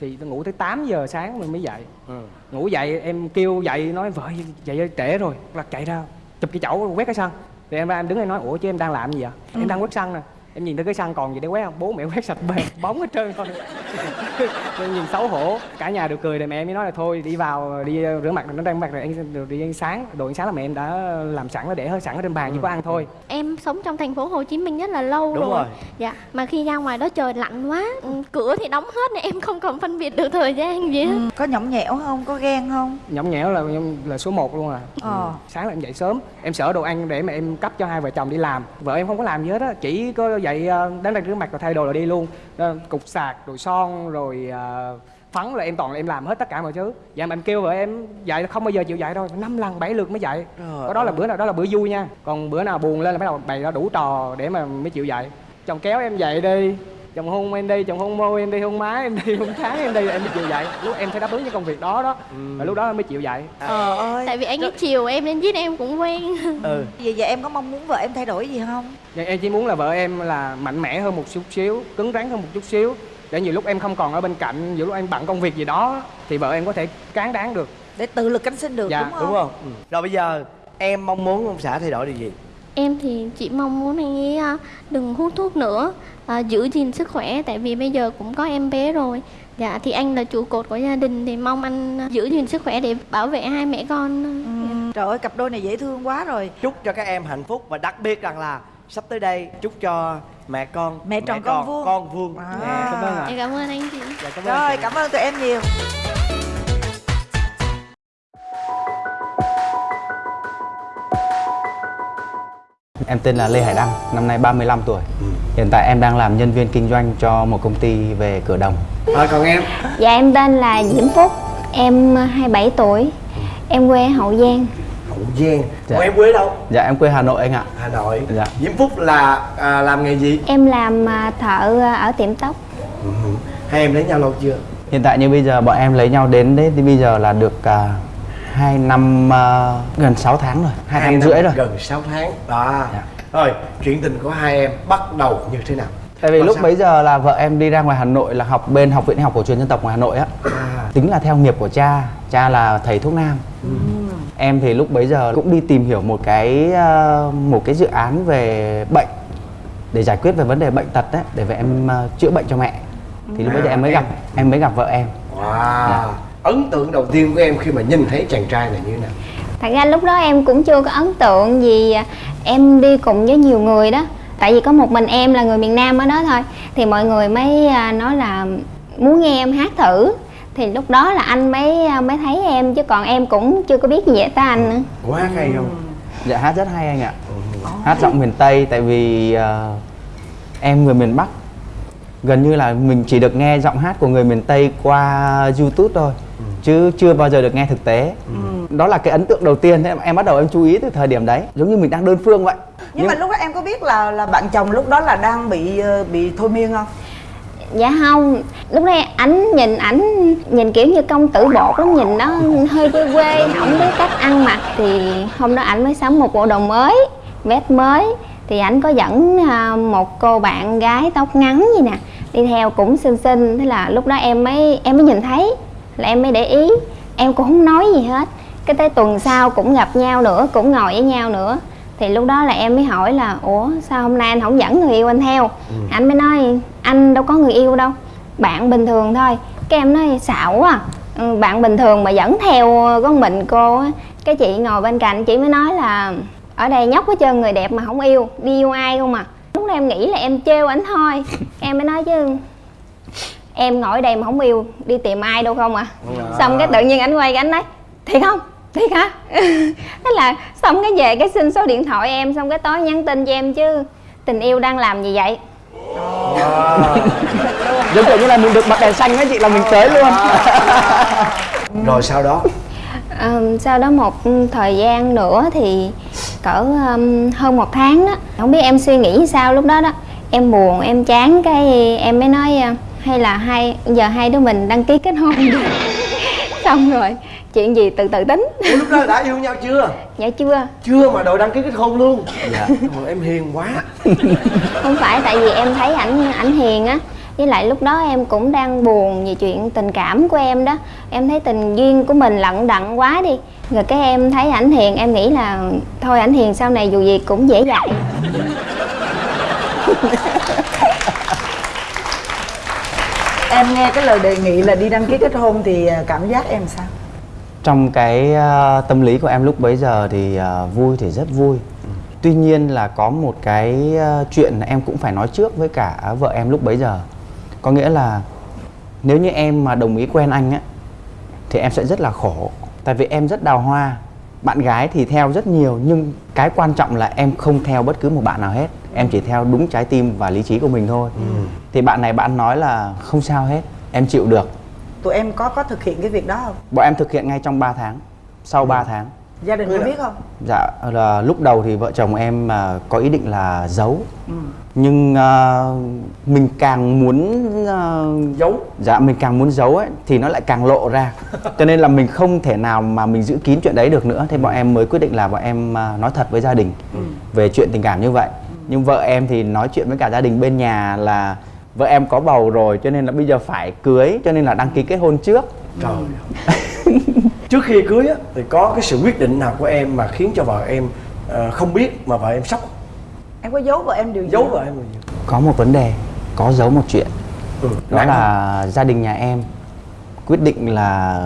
thì tôi ngủ tới 8 giờ sáng mình mới dậy. Ừ. ngủ dậy em kêu dậy nói vợ dậy trễ rồi. Là chạy ra chụp cái chậu quét cái sân thì em ra em đứng đây nói ủa chứ em đang làm gì vậy? Em đang quét sân nè em nhìn thấy cái sân còn gì để quét không? Bố mẹ quét sạch bề bóng hết trơn thôi. Em nhìn xấu hổ. Cả nhà đều cười rồi mẹ em mới nói là thôi đi vào đi rửa mặt nó đang mặt rồi anh rồi đi ăn sáng. Đồ ăn sáng là mẹ em đã làm sẵn nó để hơi sẵn ở trên bàn chỉ có ăn thôi. Em sống trong thành phố Hồ Chí Minh rất là lâu Đúng rồi. rồi. Dạ, mà khi ra ngoài đó trời lạnh quá, ừ, cửa thì đóng hết nên em không còn phân biệt được thời gian gì hết. Ừ, có nhõng nhẽo không? Có ghen không? Nhõng nhẽo là là số 1 luôn à. Ờ. sáng là em dậy sớm em sợ đồ ăn để mà em cấp cho hai vợ chồng đi làm. Vợ em không có làm gì hết á chỉ có dậy ờ, đánh răng rửa mặt rồi thay đồ rồi đi luôn. Ờ, cục sạc rồi son rồi ờ, phấn là em toàn là em làm hết tất cả mọi thứ. Dạ mà em kêu vợ em là không bao giờ chịu dậy đâu năm lần bảy lượt mới dậy Trời đó là bữa nào đó là bữa vui nha. Còn bữa nào buồn lên là bắt đầu bày ra đủ trò để mà mới chịu dậy chồng kéo em dậy đi chồng hôn em đi chồng hôn môi em đi hôn má em đi hôn trán em đi em mới chịu dậy lúc em phải đáp ứng những công việc đó đó. Và lúc đó em mới chịu dậy ờ. Ơi. Tại vì anh ấy chiều em nên giết em cũng quen. ừ. Vậy vậy em có mong muốn vợ em thay đổi gì không? Dạ, em chỉ muốn là vợ em là mạnh mẽ hơn một chút xíu, cứng rắn hơn một chút xíu. Để nhiều lúc em không còn ở bên cạnh, nhiều lúc em bận công việc gì đó thì vợ em có thể cán đáng được. để tự lực cánh sinh được Dạ, đúng không đúng không? ừ. rồi bây giờ em mong muốn ông xã thay đổi điều gì? Em thì chỉ mong muốn anh ấy à, đừng hút thuốc nữa, à, giữ gìn sức khỏe tại vì bây giờ cũng có em bé rồi. Dạ thì anh là trụ cột của gia đình thì mong anh à, giữ gìn sức khỏe để bảo vệ hai mẹ con. Ừ, trời ơi cặp đôi này dễ thương quá rồi chúc cho các em hạnh phúc và đặc biệt rằng là sắp tới đây chúc cho mẹ con Mẹ tròn con vuông. con vuông À. Nè. Cảm ơn ạ. Em cảm ơn anh chị. Dạ, cảm ơn rồi chị. cảm ơn tụi em nhiều Em tên là Lê Hải Đăng, năm nay 35 tuổi. Hiện tại em đang làm nhân viên kinh doanh cho một công ty về cửa đồng. rồi còn em Dạ em tên là Diễm Phúc Em 27 tuổi Em quê Hậu Giang hậu giang Dạ. Em quê đâu Dạ em quê Hà Nội anh ạ. hà nội Dạ. diễm phúc là à, làm nghề gì Em làm à, thợ à, ở tiệm tóc Ừ. hai em lấy nhau lâu chưa Hiện tại như bây giờ bọn em lấy nhau đến đấy thì bây giờ là được uh, 2 năm à, gần 6 tháng rồi, 2 năm rưỡi rồi. gần 6 tháng đó Dạ. rồi chuyện tình của hai em bắt đầu như thế nào Tại vì Và lúc sao? bấy giờ là vợ em đi ra ngoài Hà Nội là học bên học viện học cổ truyền dân tộc ngoài Hà Nội á. à, Tính là theo nghiệp của cha, cha là thầy thuốc nam. Em thì lúc bấy giờ cũng đi tìm hiểu một cái ờ, một cái dự án về bệnh để giải quyết về vấn đề bệnh tật đấy để về em ờ, chữa bệnh cho mẹ. Thì lúc bấy giờ em mới gặp em mới gặp vợ em. wow Dạ. Ấn tượng đầu tiên của em khi mà nhìn thấy chàng trai này như thế nào? Thật ra lúc đó em cũng chưa có ấn tượng gì à, Em đi cùng với nhiều người đó. Tại vì có một mình em là người miền Nam ở đó thôi. Thì mọi người mới à, nói là muốn nghe em hát thử. Thì lúc đó là anh mới à, mới thấy em Chứ còn em cũng chưa có biết gì về tới anh. Nữa quá hay không? Dạ hát rất hay anh ạ. Hát giọng miền Tây tại vì ờ, em người miền Bắc. Gần như là mình chỉ được nghe giọng hát của người miền Tây qua YouTube thôi chứ chưa bao giờ được nghe thực tế. Đó là cái ấn tượng đầu tiên em, em bắt đầu em chú ý từ thời điểm đấy, giống như mình đang đơn phương vậy. nhưng mà lúc đó em có biết là là bạn chồng lúc đó là đang bị ờ, bị thôi miên không? Dạ không. Lúc đây ảnh nhìn ảnh nhìn kiểu như công tử bột lắm nhìn nó hơi quê quê không biết cách ăn mặc. Thì hôm đó ảnh mới sắm một bộ đồ mới vest mới. Thì ảnh có dẫn à, một cô bạn gái tóc ngắn gì nè đi theo cũng xinh xinh. Thế là lúc đó em mới em mới nhìn thấy là em mới để ý. Em cũng không nói gì hết. Cái tới tuần sau cũng gặp nhau nữa cũng ngồi với nhau nữa. Thì lúc đó là em mới hỏi là ủa sao hôm nay anh không dẫn người yêu anh theo? Anh mới nói anh đâu có người yêu đâu bạn bình thường thôi. Cái em nói xạo quá. À. ừ, bạn bình thường mà dẫn theo con mình cô á. Cái chị ngồi bên cạnh chị mới nói là ở đây nhóc hết trơn người đẹp mà không yêu đi yêu ai không à? Lúc đó em nghĩ là em trêu ảnh thôi. Em mới nói chứ em ngồi ở đây mà không yêu đi tìm ai đâu không à? Xong cái tự nhiên ảnh quay cái ảnh nói thiệt không? Thiệt hả? Thế là xong cái về cái xin số điện thoại em xong cái tối nhắn tin cho em chứ tình yêu đang làm gì vậy? Giống kiểu như là mình được bật đèn xanh á chị là mình tới luôn. Rồi sau đó? Ờm, sau đó một thời gian nữa thì cỡ um, hơn một tháng đó. Không biết em suy nghĩ sao lúc đó đó. Em buồn em chán cái em mới nói à, hay là hai giờ hai đứa mình đăng ký kết hôn đi. Xong rồi chuyện gì từ từ tính. Ủa, lúc đó đã yêu nhau chưa? Dạ chưa. Chưa mà đội đăng ký kết hôn luôn. Dạ. Ôi, em hiền quá. Không phải tại vì em thấy ảnh ảnh hiền á. Với lại lúc đó em cũng đang buồn về chuyện tình cảm của em đó. Em thấy tình duyên của mình lận đận quá đi. Rồi cái em thấy ảnh hiền em nghĩ là thôi ảnh hiền sau này dù gì cũng dễ dạy em nghe cái lời đề nghị là đi đăng ký kết hôn thì à, cảm giác em sao? Trong cái uh, tâm lý của em lúc bấy giờ thì uh, vui thì rất vui. Tuy nhiên là có một cái uh, chuyện em cũng phải nói trước với cả vợ em lúc bấy giờ. Có nghĩa là nếu như em mà đồng ý quen anh á thì em sẽ rất là khổ. Tại vì em rất đào hoa. Bạn gái thì theo rất nhiều nhưng cái quan trọng là em không theo bất cứ một bạn nào hết em chỉ theo đúng trái tim và lý trí của mình thôi. Thì bạn này bạn nói là không sao hết em chịu được. Tụi em có có thực hiện cái việc đó không? Bọn em thực hiện ngay trong 3 tháng sau 3 tháng. Gia đình có biết không? Dạ là lúc đầu thì vợ chồng em à, có ý định là giấu. Ừ. nhưng à, mình càng muốn à, giấu. dạ mình càng muốn giấu ấy thì nó lại càng lộ ra. Cho nên là mình không thể nào mà mình giữ kín chuyện đấy được nữa. Thế bọn em mới quyết định là bọn em à, nói thật với gia đình về chuyện tình cảm như vậy nhưng vợ em thì nói chuyện với cả gia đình bên nhà là vợ em có bầu rồi cho nên là bây giờ phải cưới cho nên là đăng ký kết hôn trước trời trước khi cưới á thì có cái sự quyết định nào của em mà khiến cho vợ em ờ, không biết mà vợ em sốc em có giấu vợ em điều gì giấu vợ em điều gì có một vấn đề có giấu một chuyện ừ. đó nặng không? là gia đình nhà em quyết định là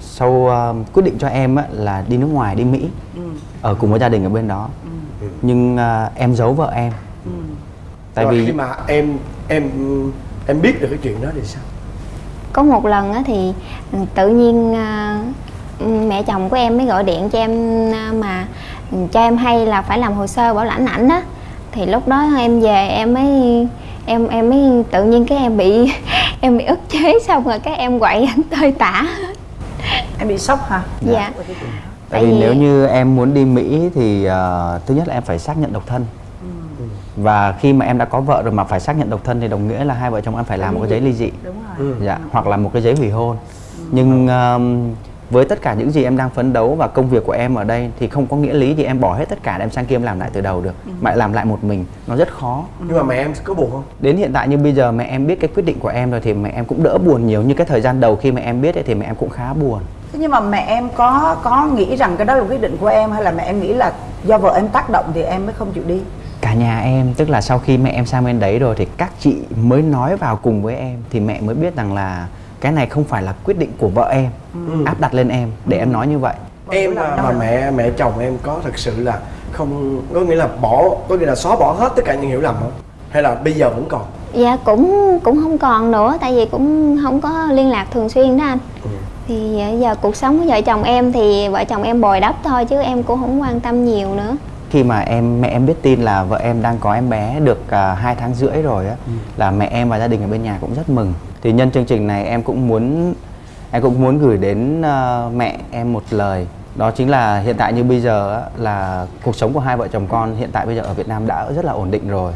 sau uh, quyết định cho em á, là đi nước ngoài đi Mỹ Ừ. ở cùng với gia đình ở bên đó. Nhưng uh, em giấu vợ em. Ừ. tại Rồi vì khi mà em em em biết được cái chuyện đó thì sao? Có một lần á thì tự nhiên à, mẹ chồng của em mới gọi điện cho em à, mà cho em hay là phải làm hồ sơ bảo lãnh ảnh đó thì lúc đó em về em mới em em mới tự nhiên cái em bị em bị ức chế xong rồi cái em quậy ảnh tơi tả. Em bị sốc hả? Dạ. Đó. Tại vì vì- nếu như em muốn đi Mỹ thì uh, thứ nhất là em phải xác nhận độc thân. Ừ. và khi mà em đã có vợ rồi mà phải xác nhận độc thân thì đồng nghĩa là hai vợ chồng em phải làm một cái giấy ly dị. Đúng rồi. Ừ. dạ hoặc là một cái giấy hủy hôn. Nhưng um, với tất cả những gì em đang phấn đấu và công việc của em ở đây thì không có nghĩa lý gì em bỏ hết tất cả để em sang kia em làm lại từ đầu được. Mà lại làm lại một mình nó rất khó. Nhưng mà mẹ em có buồn không? Đến hiện tại như bây giờ mẹ em biết cái quyết định của em rồi thì mẹ em cũng đỡ buồn nhiều. Như cái thời gian đầu khi mẹ em biết ấy, thì mẹ em cũng khá buồn Thế nhưng mà mẹ em có có nghĩ rằng cái đó là quyết định của em hay là mẹ em nghĩ là do vợ em tác động thì em mới không chịu đi? Cả nhà em tức là sau khi mẹ em sang bên đấy rồi thì các chị mới nói vào cùng với em thì mẹ mới biết rằng là cái này không phải là quyết định của vợ em Ừ. áp đặt lên em để em nói như vậy. Em mà, mà mẹ mẹ chồng em có thật sự là không có nghĩa là bỏ có nghĩa là xóa bỏ hết tất cả những hiểu lầm không? Hay là bây giờ vẫn còn? Dạ cũng cũng không còn nữa tại vì cũng không có liên lạc thường xuyên đó anh. Ừ. thì ờ, giờ cuộc sống của vợ chồng em thì vợ chồng em bồi đắp thôi chứ em cũng không quan tâm nhiều nữa. Khi mà em mẹ em biết tin là vợ em đang có em bé được uh, hai tháng rưỡi rồi á là mẹ em và gia đình ở bên nhà cũng rất mừng. Thì nhân chương trình này em cũng muốn em cũng muốn gửi đến ờ, mẹ em một lời. Đó chính là hiện tại như bây giờ á, là cuộc sống của hai vợ chồng con hiện tại bây giờ ở Việt Nam đã rất là ổn định rồi.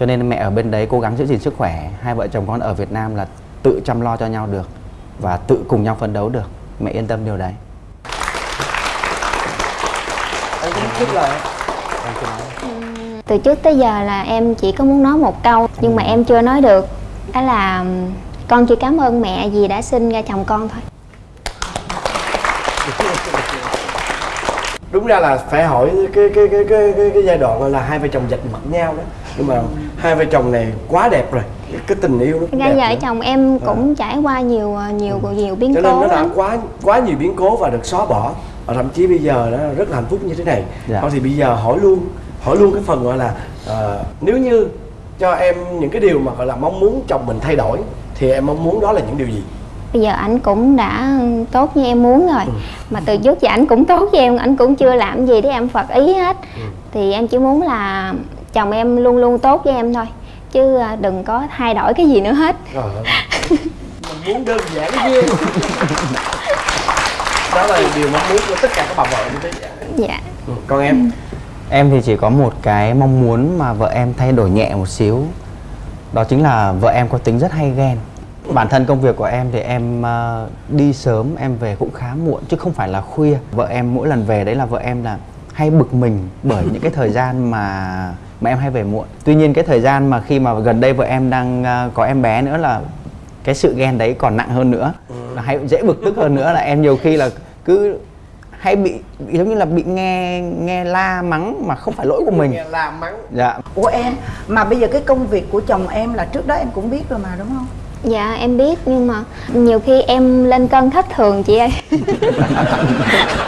Cho nên mẹ ở bên đấy cố gắng giữ gìn sức khỏe. Hai vợ chồng con ở Việt Nam là tự chăm lo cho nhau được và tự cùng nhau phấn đấu được. Mẹ yên tâm điều đấy. Em có thích lời từ trước tới giờ là em chỉ có muốn nói một câu nhưng mà em chưa nói được. Đó là con chỉ cảm ơn mẹ vì đã sinh ra chồng con thôi. Đúng ra là phải hỏi cái cái cái cái cái, cái giai đoạn là hai vợ chồng dạch mặt nhau đó. Nhưng mà hai vợ chồng này quá đẹp rồi cái, cái tình yêu nó cũng ra vợ nữa. chồng em cũng trải qua nhiều nhiều nhiều biến cho nên cố nó đã lắm. quá quá nhiều biến cố và được xóa bỏ. Và thậm chí bây giờ nó rất là hạnh phúc như thế này. Dạ. thôi thì bây giờ hỏi luôn hỏi luôn cái phần gọi là ờ, nếu như cho em những cái điều mà gọi là mong muốn chồng mình thay đổi thì em mong muốn đó là những điều gì? Bây giờ ảnh cũng đã tốt như em muốn rồi. Mà từ trước giờ ảnh cũng tốt với em ảnh cũng chưa làm gì để em phật ý hết. Thì em chỉ muốn là chồng em luôn luôn tốt với em thôi chứ à, đừng có thay đổi cái gì nữa hết. Ơi. mình muốn đơn giản ghê đó là điều mong muốn của tất cả các bà vợ như thế dạ. Ừ. còn em. Em thì chỉ có một cái mong muốn mà vợ em thay đổi nhẹ một xíu. Đó chính là vợ em có tính rất hay ghen. Bản thân công việc của em thì em ờ, đi sớm em về cũng khá muộn chứ không phải là khuya. Vợ em mỗi lần về đấy là vợ em là hay bực mình bởi những cái thời gian mà mà em hay về muộn. Tuy nhiên cái thời gian mà khi mà gần đây vợ em đang ờ, có em bé nữa là cái sự ghen đấy còn nặng hơn nữa. Là hay dễ bực tức hơn nữa là em nhiều khi là cứ hay bị, bị giống như là bị nghe nghe la mắng mà không phải lỗi của mình. Nghe làm mắng. Dạ. Ủa em mà bây giờ cái công việc của chồng em là trước đó em cũng biết rồi mà đúng không dạ em biết nhưng mà nhiều khi em lên cân thất thường chị ơi.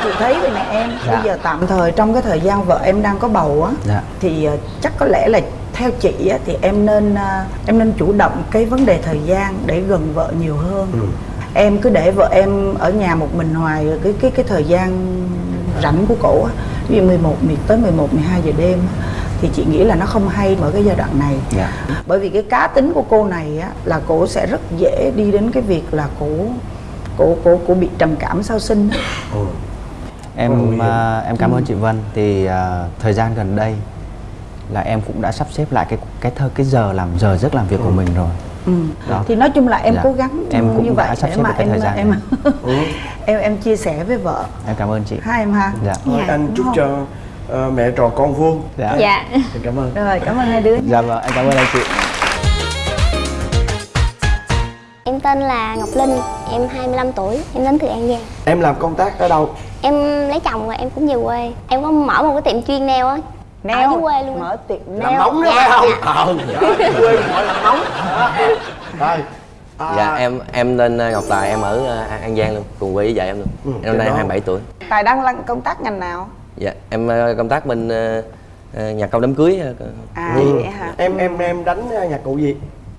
Chị thấy vậy nè em Dạ. bây giờ tạm thời trong cái thời gian vợ em đang có bầu á dạ. thì ờ, chắc có lẽ là theo chị á, thì em nên ờ, em nên chủ động cái vấn đề thời gian để gần vợ nhiều hơn. Em cứ để vợ em ở nhà một mình hoài rồi cái cái cái thời gian rảnh của cổ á, ví dụ 11 mười- tới 11 12 giờ đêm thì chị nghĩ là nó không hay ở cái giai đoạn này. Dạ. Bởi vì cái cá tính của cô này á là cổ sẽ rất dễ đi đến cái việc là cổ cổ cổ cổ bị trầm cảm sau sinh. Ừ. em à, em cảm ơn chị Vân. Thì à, thời gian gần đây là em cũng đã sắp xếp lại cái cái thơ cái giờ làm giờ giấc làm việc của mình rồi. Ừ. Đó. thì nói chung là em Dạ. cố gắng Em cũng như đã vậy sắp để xếp mà em thời gian em em em chia sẻ với vợ. Em cảm ơn chị. Hai em ha. Dạ. Thôi, anh chúc cho ờ, mẹ trò con vuông. Dạ. Dạ. Thì cảm ơn. Rồi cảm ơn hai đứa. Dạ vâng em cảm ơn anh chị. Em tên là Ngọc Linh, em 25 tuổi, em đến từ An Giang. Em làm công tác ở đâu? Em lấy chồng rồi em cũng về quê. Em có mở một cái tiệm chuyên nail á. Ở dưới quê luôn. Mở tiệm làm nail móng đó Dạ, phải không? dạ. ờ đó, quê gọi là móng. Rồi à, Dạ em em tên ờ, Ngọc Tài em ở ờ, An Giang luôn cùng quê với vợ em luôn. Ừ, em năm nay trên đó. 27 tuổi. Tài đang làm công tác ngành nào dạ em ờ, công tác bên ờ, ờ, nhà công đám cưới à ừ. vậy hả? Em em em đánh nhạc cụ gì?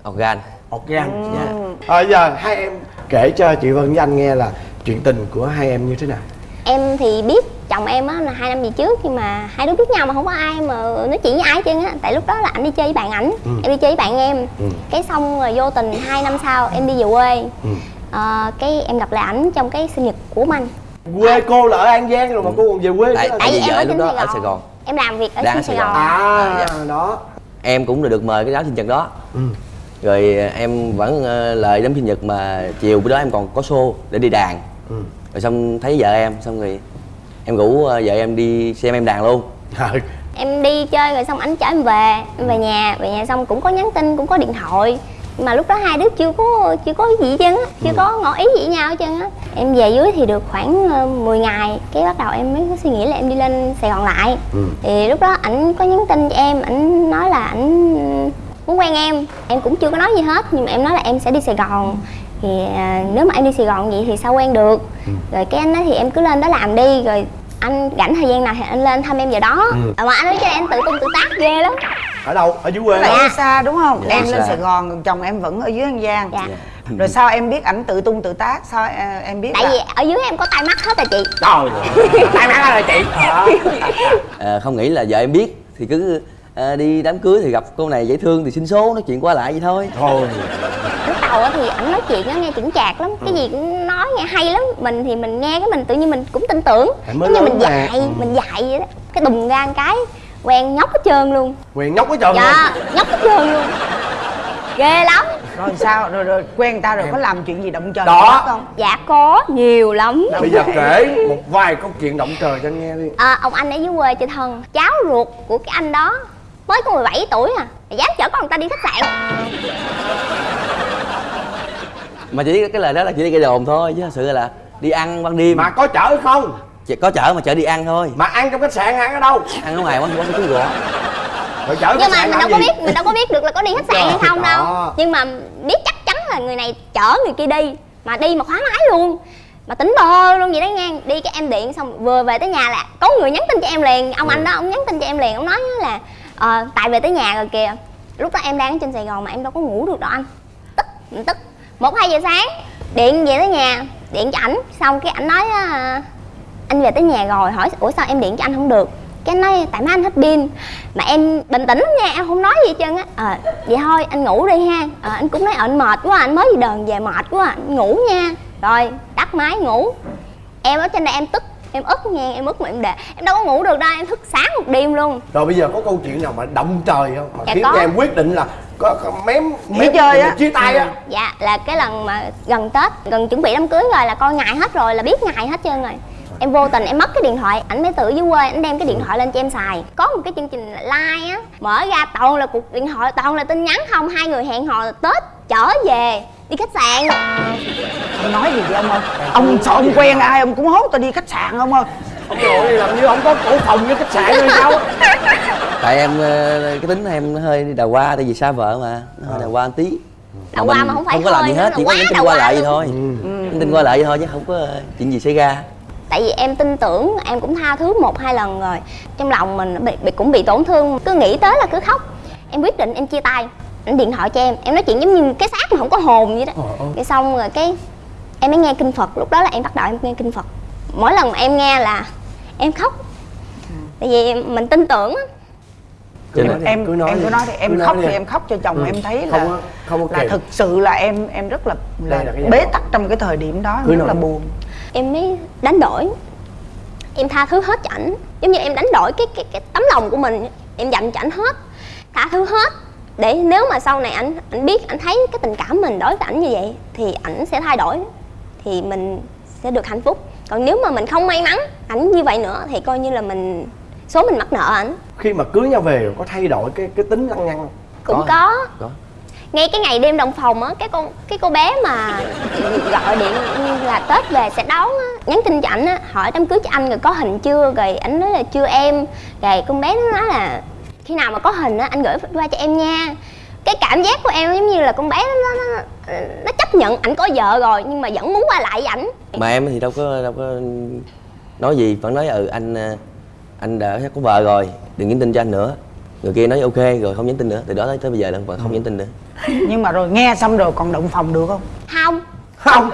Organ. Organ dạ. À, giờ hai em kể cho chị Vân với anh nghe là chuyện tình của hai em như thế nào. Em thì biết chồng em á là hai năm về trước Nhưng mà hai đứa biết nhau mà không có ai mà nói chuyện với ai hết trơn á. Tại lúc đó là anh đi chơi với bạn ảnh Ừ. Em đi chơi với bạn em. Ừ. Cái xong rồi vô tình hai năm sau em đi về quê. Ừ. Ờ, Cái em gặp lại ảnh trong cái sinh nhật của anh quê cô là ở an giang rồi mà cô còn về quê tại tại vì em vợ lúc đó ở. Sài Gòn. Em làm việc ở Sài Sài Gòn. À dạ. đó. Em cũng được mời cái đám sinh nhật đó. Ừ. rồi ờ, em vẫn ờ, lời đám sinh nhật mà chiều bữa đó em còn có show để đi đàn. Ừ. rồi xong thấy vợ em xong rồi em rủ ờ, vợ em đi xem em đàn luôn. Ừ. em đi chơi rồi xong ảnh chở em về. Em về nhà. Về nhà xong cũng có nhắn tin cũng có điện thoại mà lúc đó hai đứa chưa có chưa có gì hết trơn á chưa có ngỏ ý gì với nhau hết trơn á. Em về dưới thì được khoảng ờ, 10 ngày cái bắt đầu em mới có suy nghĩ là em đi lên sài gòn lại. Ừ. thì lúc đó ảnh có nhắn tin cho em ảnh nói là ảnh muốn quen em. Em cũng chưa có nói gì hết nhưng mà em nói là em sẽ đi sài gòn. Thì à, nếu mà em đi sài gòn vậy thì sao quen được? Rồi cái anh nói thì em cứ lên đó làm đi rồi anh rảnh thời gian nào thì anh lên thăm em giờ đó. Ừ. à, mà anh nói cho em tự tung tự tác ghê lắm. Ở đâu? Ở dưới quê em xa đúng không? Dạ, em lên sài gòn còn chồng em vẫn ở dưới an giang. Dạ. Rồi sao em biết ảnh tự tung tự tác? Sao à, em biết tại là vì ở dưới em có tai mắt hết rồi chị. Trời tay má là chị. Đó. Ờ, không nghĩ là vợ em biết thì cứ ờ, đi đám cưới thì gặp cô này dễ thương thì xin số nói chuyện qua lại vậy thôi. Thôi lúc đầu á thì ảnh nói chuyện á nghe chững chạc lắm. Cái gì cũng nói nghe hay lắm. Mình thì mình nghe cái mình tự nhiên mình cũng tin tưởng. Giống như mình mà. dạy Ừ. mình dạy vậy đó. Cái đùng ra một cái quen nhóc hết trơn luôn. Quyền nhóc quá trời dạ nhóc hết trơn ghê lắm. Rồi sao? Rồi rồi quen người ta rồi có làm chuyện gì động trời Đó. đó không? Dạ có. Nhiều lắm. Bây giờ kể một vài câu chuyện động trời cho anh nghe đi. À, ông anh ở dưới quê chơi thân. Cháu ruột của cái anh đó mới có 17 tuổi à. Mà dám chở con người ta đi khách sạn mà chỉ cái lời đó là chỉ đi gây đồn thôi chứ thật sự là đi ăn ban đêm. Mà có chở không? Chỉ có chở mà chở đi ăn thôi. Mà ăn trong khách sạn ăn ở đâu? Ăn ở ngoài quán quán cứu gõ rồi chở nhưng mà mình đâu có gì? biết mình đâu có biết được là có đi khách sạn hay không đâu. Đó. nhưng mà biết chắc chắn là người này chở người kia đi mà đi mà khóa máy luôn. Mà tính bơ luôn vậy đó nha. Đi cái em điện xong vừa về tới nhà là có người nhắn tin cho em liền. Ông anh đó ông nhắn tin cho em liền ông nói là ờ tại về tới nhà rồi kìa. Lúc đó em đang ở trên sài gòn mà em đâu có ngủ được đâu anh. Tức mình tức một hai giờ sáng điện về tới nhà điện cho ảnh. Xong cái ảnh nói à, anh về tới nhà rồi hỏi ủa sao em điện cho anh không được? Cái anh nói tại mấy anh hết pin. Mà em bình tĩnh lắm nha em không nói gì hết trơn á. Ờ vậy thôi anh ngủ đi ha. Ờ anh cũng nói ờ, anh mệt quá anh mới đi đờn về mệt quá anh ngủ nha. Rồi tắt máy ngủ. Em ở trên đây em tức em ức nha em ức mà em để em đâu có ngủ được đâu em thức sáng một đêm luôn. Rồi bây giờ có câu chuyện nào mà động trời không? Mà Dạ khiến có. em quyết định là có, có mém Nghỉ mém chơi á. chia tay á. Dạ là cái lần mà gần tết gần chuẩn bị đám cưới rồi là coi ngày hết rồi là biết ngày hết trơn rồi. Em vô tình em mất cái điện thoại ảnh mới tự dưới quê ảnh đem cái điện thoại lên cho em xài. Có một cái chương trình like á mở ra toàn là cuộc điện thoại toàn là tin nhắn không hai người hẹn hò tết trở về đi khách sạn. Ông nói gì vậy ông ơi? Ông sợ ông quen ai ông cũng hốt tao đi khách sạn không ơi. Ông nội làm như ông có cổ phòng với khách sạn rồi sao? Tại em ờ, cái tính em nó hơi đào hoa tại vì xa vợ mà nó hơi đào hoa một tí. Đào hoa mà không phải không có làm gì hết chỉ có nhắn tin đào qua hoa lại vậy thôi. Nhắn tin qua lại vậy thôi chứ không có ờ, chuyện gì xảy ra. Tại vì em tin tưởng em cũng tha thứ một hai lần rồi. Trong lòng mình bị, bị cũng bị tổn thương cứ nghĩ tới là cứ khóc. Em quyết định em chia tay anh điện thoại cho em em nói chuyện giống như cái xác mà không có hồn vậy đó. Cái xong rồi cái em mới nghe kinh phật lúc đó là em bắt đầu em nghe kinh phật. Mỗi lần mà em nghe là em khóc. Tại vì mình tin tưởng á. Cho nên- em cứ nói em đi. cứ nói thì em Cứ nói khóc đi. thì em khóc cho chồng Ừ. em thấy là Không không có là thực sự là em em rất là là, là bế tắc trong cái thời điểm đó em Cứ rất nói. là buồn. Em mới đánh đổi. Em tha thứ hết cho ảnh. Giống như em đánh đổi cái cái cái tấm lòng của mình. Em dành cho ảnh hết tha thứ hết để nếu mà sau này ảnh ảnh biết ảnh thấy cái tình cảm mình đối với ảnh như vậy thì ảnh sẽ thay đổi thì mình sẽ được hạnh phúc. Còn nếu mà mình không may mắn ảnh như vậy nữa thì coi như là mình số mình mắc nợ ảnh. Khi mà cưới nhau về có thay đổi cái cái tính lăng nhăng không? Cũng Có. có, có. Ngay cái ngày đêm đồng phòng á cái con cái cô bé mà gọi điện là tết về sẽ đón á nhắn tin cho ảnh á hỏi đám cưới cho anh rồi có hình chưa rồi ảnh nói là chưa em. Rồi con bé nó nói là khi nào mà có hình á anh gửi qua cho em nha. Cái cảm giác của em giống như là con bé nó nó, nó, nó chấp nhận ảnh có vợ rồi nhưng mà vẫn muốn qua lại với ảnh. Mà em thì đâu có đâu có nói gì vẫn nói ừ anh ờ, anh đã có vợ rồi đừng nhắn tin cho anh nữa. Người kia nói ok rồi không nhắn tin nữa. Từ đó tới, bây giờ là vẫn không nhắn tin nữa. Nhưng mà rồi nghe xong rồi còn động phòng được không? Không. Không.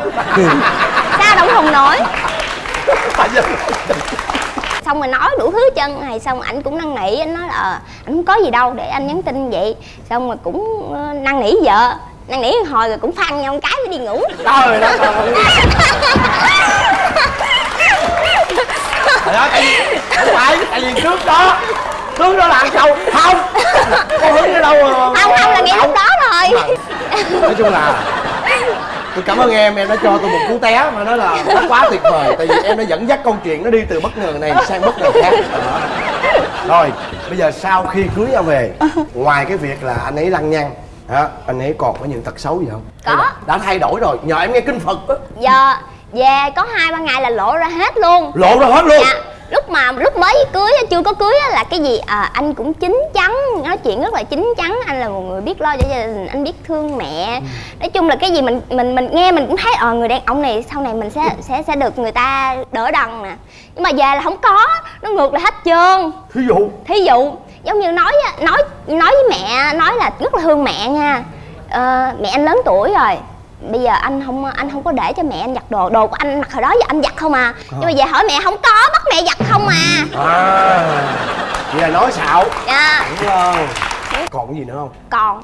Sao đâu không nói xong rồi nói đủ thứ trơn này xong ảnh cũng năn nỉ anh nói là ờ, không có gì đâu để anh nhắn tin vậy. Xong rồi cũng ờ, năn nỉ vợ năn nỉ hồi rồi cũng phăn nhau một cái mới đi ngủ. Trời đất ơi, tại vì không phải tại vì trước đó trước đó là ăn sâu không có hứng ở đâu mà không không là ngay lúc đó rồi. Nói chung là tôi cảm ơn em em đã cho tôi một cú té mà nó là nó quá tuyệt vời tại vì em đã dẫn dắt câu chuyện nó đi từ bất ngờ này sang bất ngờ khác Đó. rồi bây giờ sau khi cưới nhau về ngoài cái việc là anh ấy lăng nhăng hả anh ấy còn có những tật xấu gì không Có. Đã thay đổi rồi nhờ em nghe kinh phật á giờ về có hai ba ngày là lộ ra hết luôn. Lộ ra hết luôn? Dạ lúc mà lúc mới cưới chưa có cưới á, là cái gì? À, anh cũng chín chắn nói chuyện rất là chín chắn anh là một người biết lo cho gia đình anh biết thương mẹ. Nói chung là cái gì mình mình mình nghe mình cũng thấy ờ người đàn ông này sau này mình sẽ sẽ sẽ được người ta đỡ đần nè. Nhưng mà về là không có nó ngược lại hết trơn. Thí dụ? Thí dụ giống như nói á, nói nói với mẹ nói là rất là thương mẹ nha. Ờ, mẹ anh lớn tuổi rồi bây giờ anh không anh không có để cho mẹ anh giặt đồ đồ của anh mặc hồi đó giờ anh giặt không à. Nhưng mà về hỏi mẹ không có bắt mẹ giặt không à. À vậy là nói xạo. Dạ. Đúng không? Còn cái gì nữa không? Còn.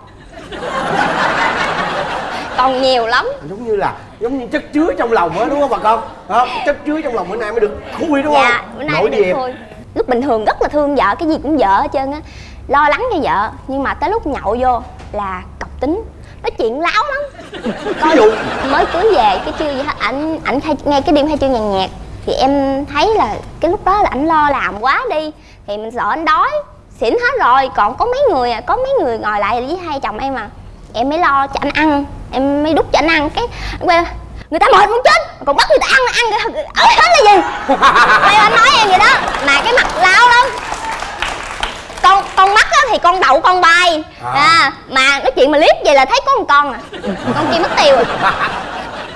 Còn nhiều lắm. Giống như là giống như chất chứa trong lòng á đúng không bà con? Đó, chất chứa trong lòng bữa nay mới được khui đúng không? dạ bữa nay Nổi mới được lúc bình thường rất là thương vợ cái gì cũng vợ hết trơn á. Lo lắng cho vợ nhưng mà tới lúc nhậu vô là cọc tính nói chuyện láo lắm. Ví dụ. Mới cưới về cái chưa gì hết ảnh ảnh nghe cái đêm khai trương nhàn nhạc thì em thấy là cái lúc đó là ảnh lo làm quá đi thì mình sợ anh đói. Xỉn hết rồi còn có mấy người à có mấy người ngồi lại với hai chồng em à. Em mới lo cho anh ăn em mới đút cho anh ăn. Cái người ta mệt muốn chết còn bắt người ta ăn ăn ớt hết là gì? Quay anh nói em vậy đó. Mà cái mặt láo lắm con con mắt á thì con đậu con bay. À. mà nói chuyện mà liếc vậy là thấy có một con à. Con kia mất tiêu rồi.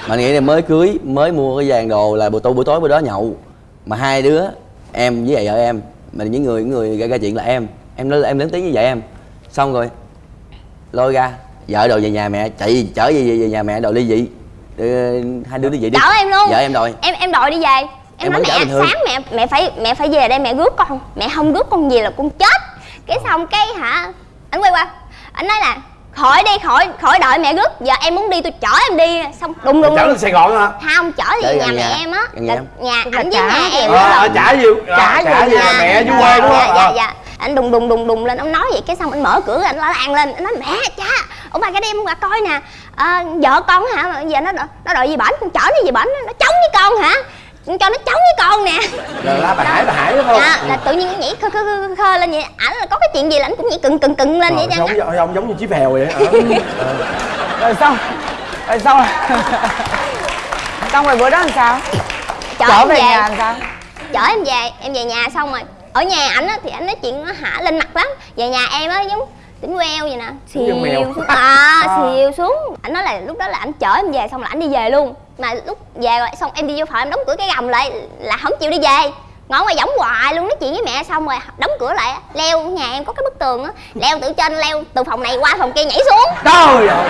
Mà nghĩ là mới cưới mới mua cái vàng đồ là buổi tối buổi tối bữa đó nhậu. Mà hai đứa em với lại vợ em mà những người những người gây ra chuyện là em. Em lớn em lớn tiếng với vợ em. Xong rồi lôi ra vợ đòi về nhà mẹ chạy chở về, về, nhà mẹ đòi ly dị. Ờ, hai đứa ly dị đi. Chở em luôn. Vợ em đòi. Em em đòi đi về. Em, Em nói mẹ sáng mẹ mẹ phải mẹ phải về đây mẹ rước con. Mẹ không rước con về là con chết cái xong cái hả? Anh quay qua. Anh nói là khỏi đi khỏi khỏi đợi mẹ rước. Giờ em muốn đi tôi chở em đi. Xong đùng đùng chở lên sài gòn hả? Không chở gần nhà nhà. mẹ em á. Gần là nhà nhà ảnh với trả nhà. em ờ á à, trả nhiều Trả nhà. mẹ dưới dạ, quê đúng dạ, không dạ Ờ. dạ. Anh đùng đùng đùng đùng lên ông nói vậy. Cái xong anh mở cửa anh la làng lên. Anh nói mẹ cha ông bà cái đêm qua coi nè. À, vợ con hả? Giờ nó nó đòi gì bển? Con chở nó gì bển nó chống với con hả cho nó chống với con nè. Rồi la bà hải bà hải đúng không? Dạ là tự nhiên nó nhảy khơ khơ khơ, khơ lên vậy. Ảnh là có cái chuyện gì là ảnh cũng nhảy cừng cừng cừng lên vậy Ờ, chứ. giống ông giống như chiếc phèo vậy Ờ. rồi xong rồi xong rồi xong rồi bữa đó làm sao? Chở về về. nhà làm sao? Chở em về em về nhà xong rồi. Ở nhà ảnh á thì ảnh nói chuyện nó hả lên mặt lắm. Về nhà em á giống tỉnh queo vậy nè. Giống xìu xuống. À xìu xuống. Ảnh nói là lúc đó là ảnh chở em về xong là ảnh đi về luôn. Mà lúc về rồi xong em đi vô phòng em đóng cửa cái gầm lại là không chịu đi về. Ngõ ngoài võng hoài luôn nói chuyện với mẹ xong rồi đóng cửa lại. Leo nhà em có cái bức tường á. Leo từ trên leo từ phòng này qua phòng kia nhảy xuống. Trời ơi.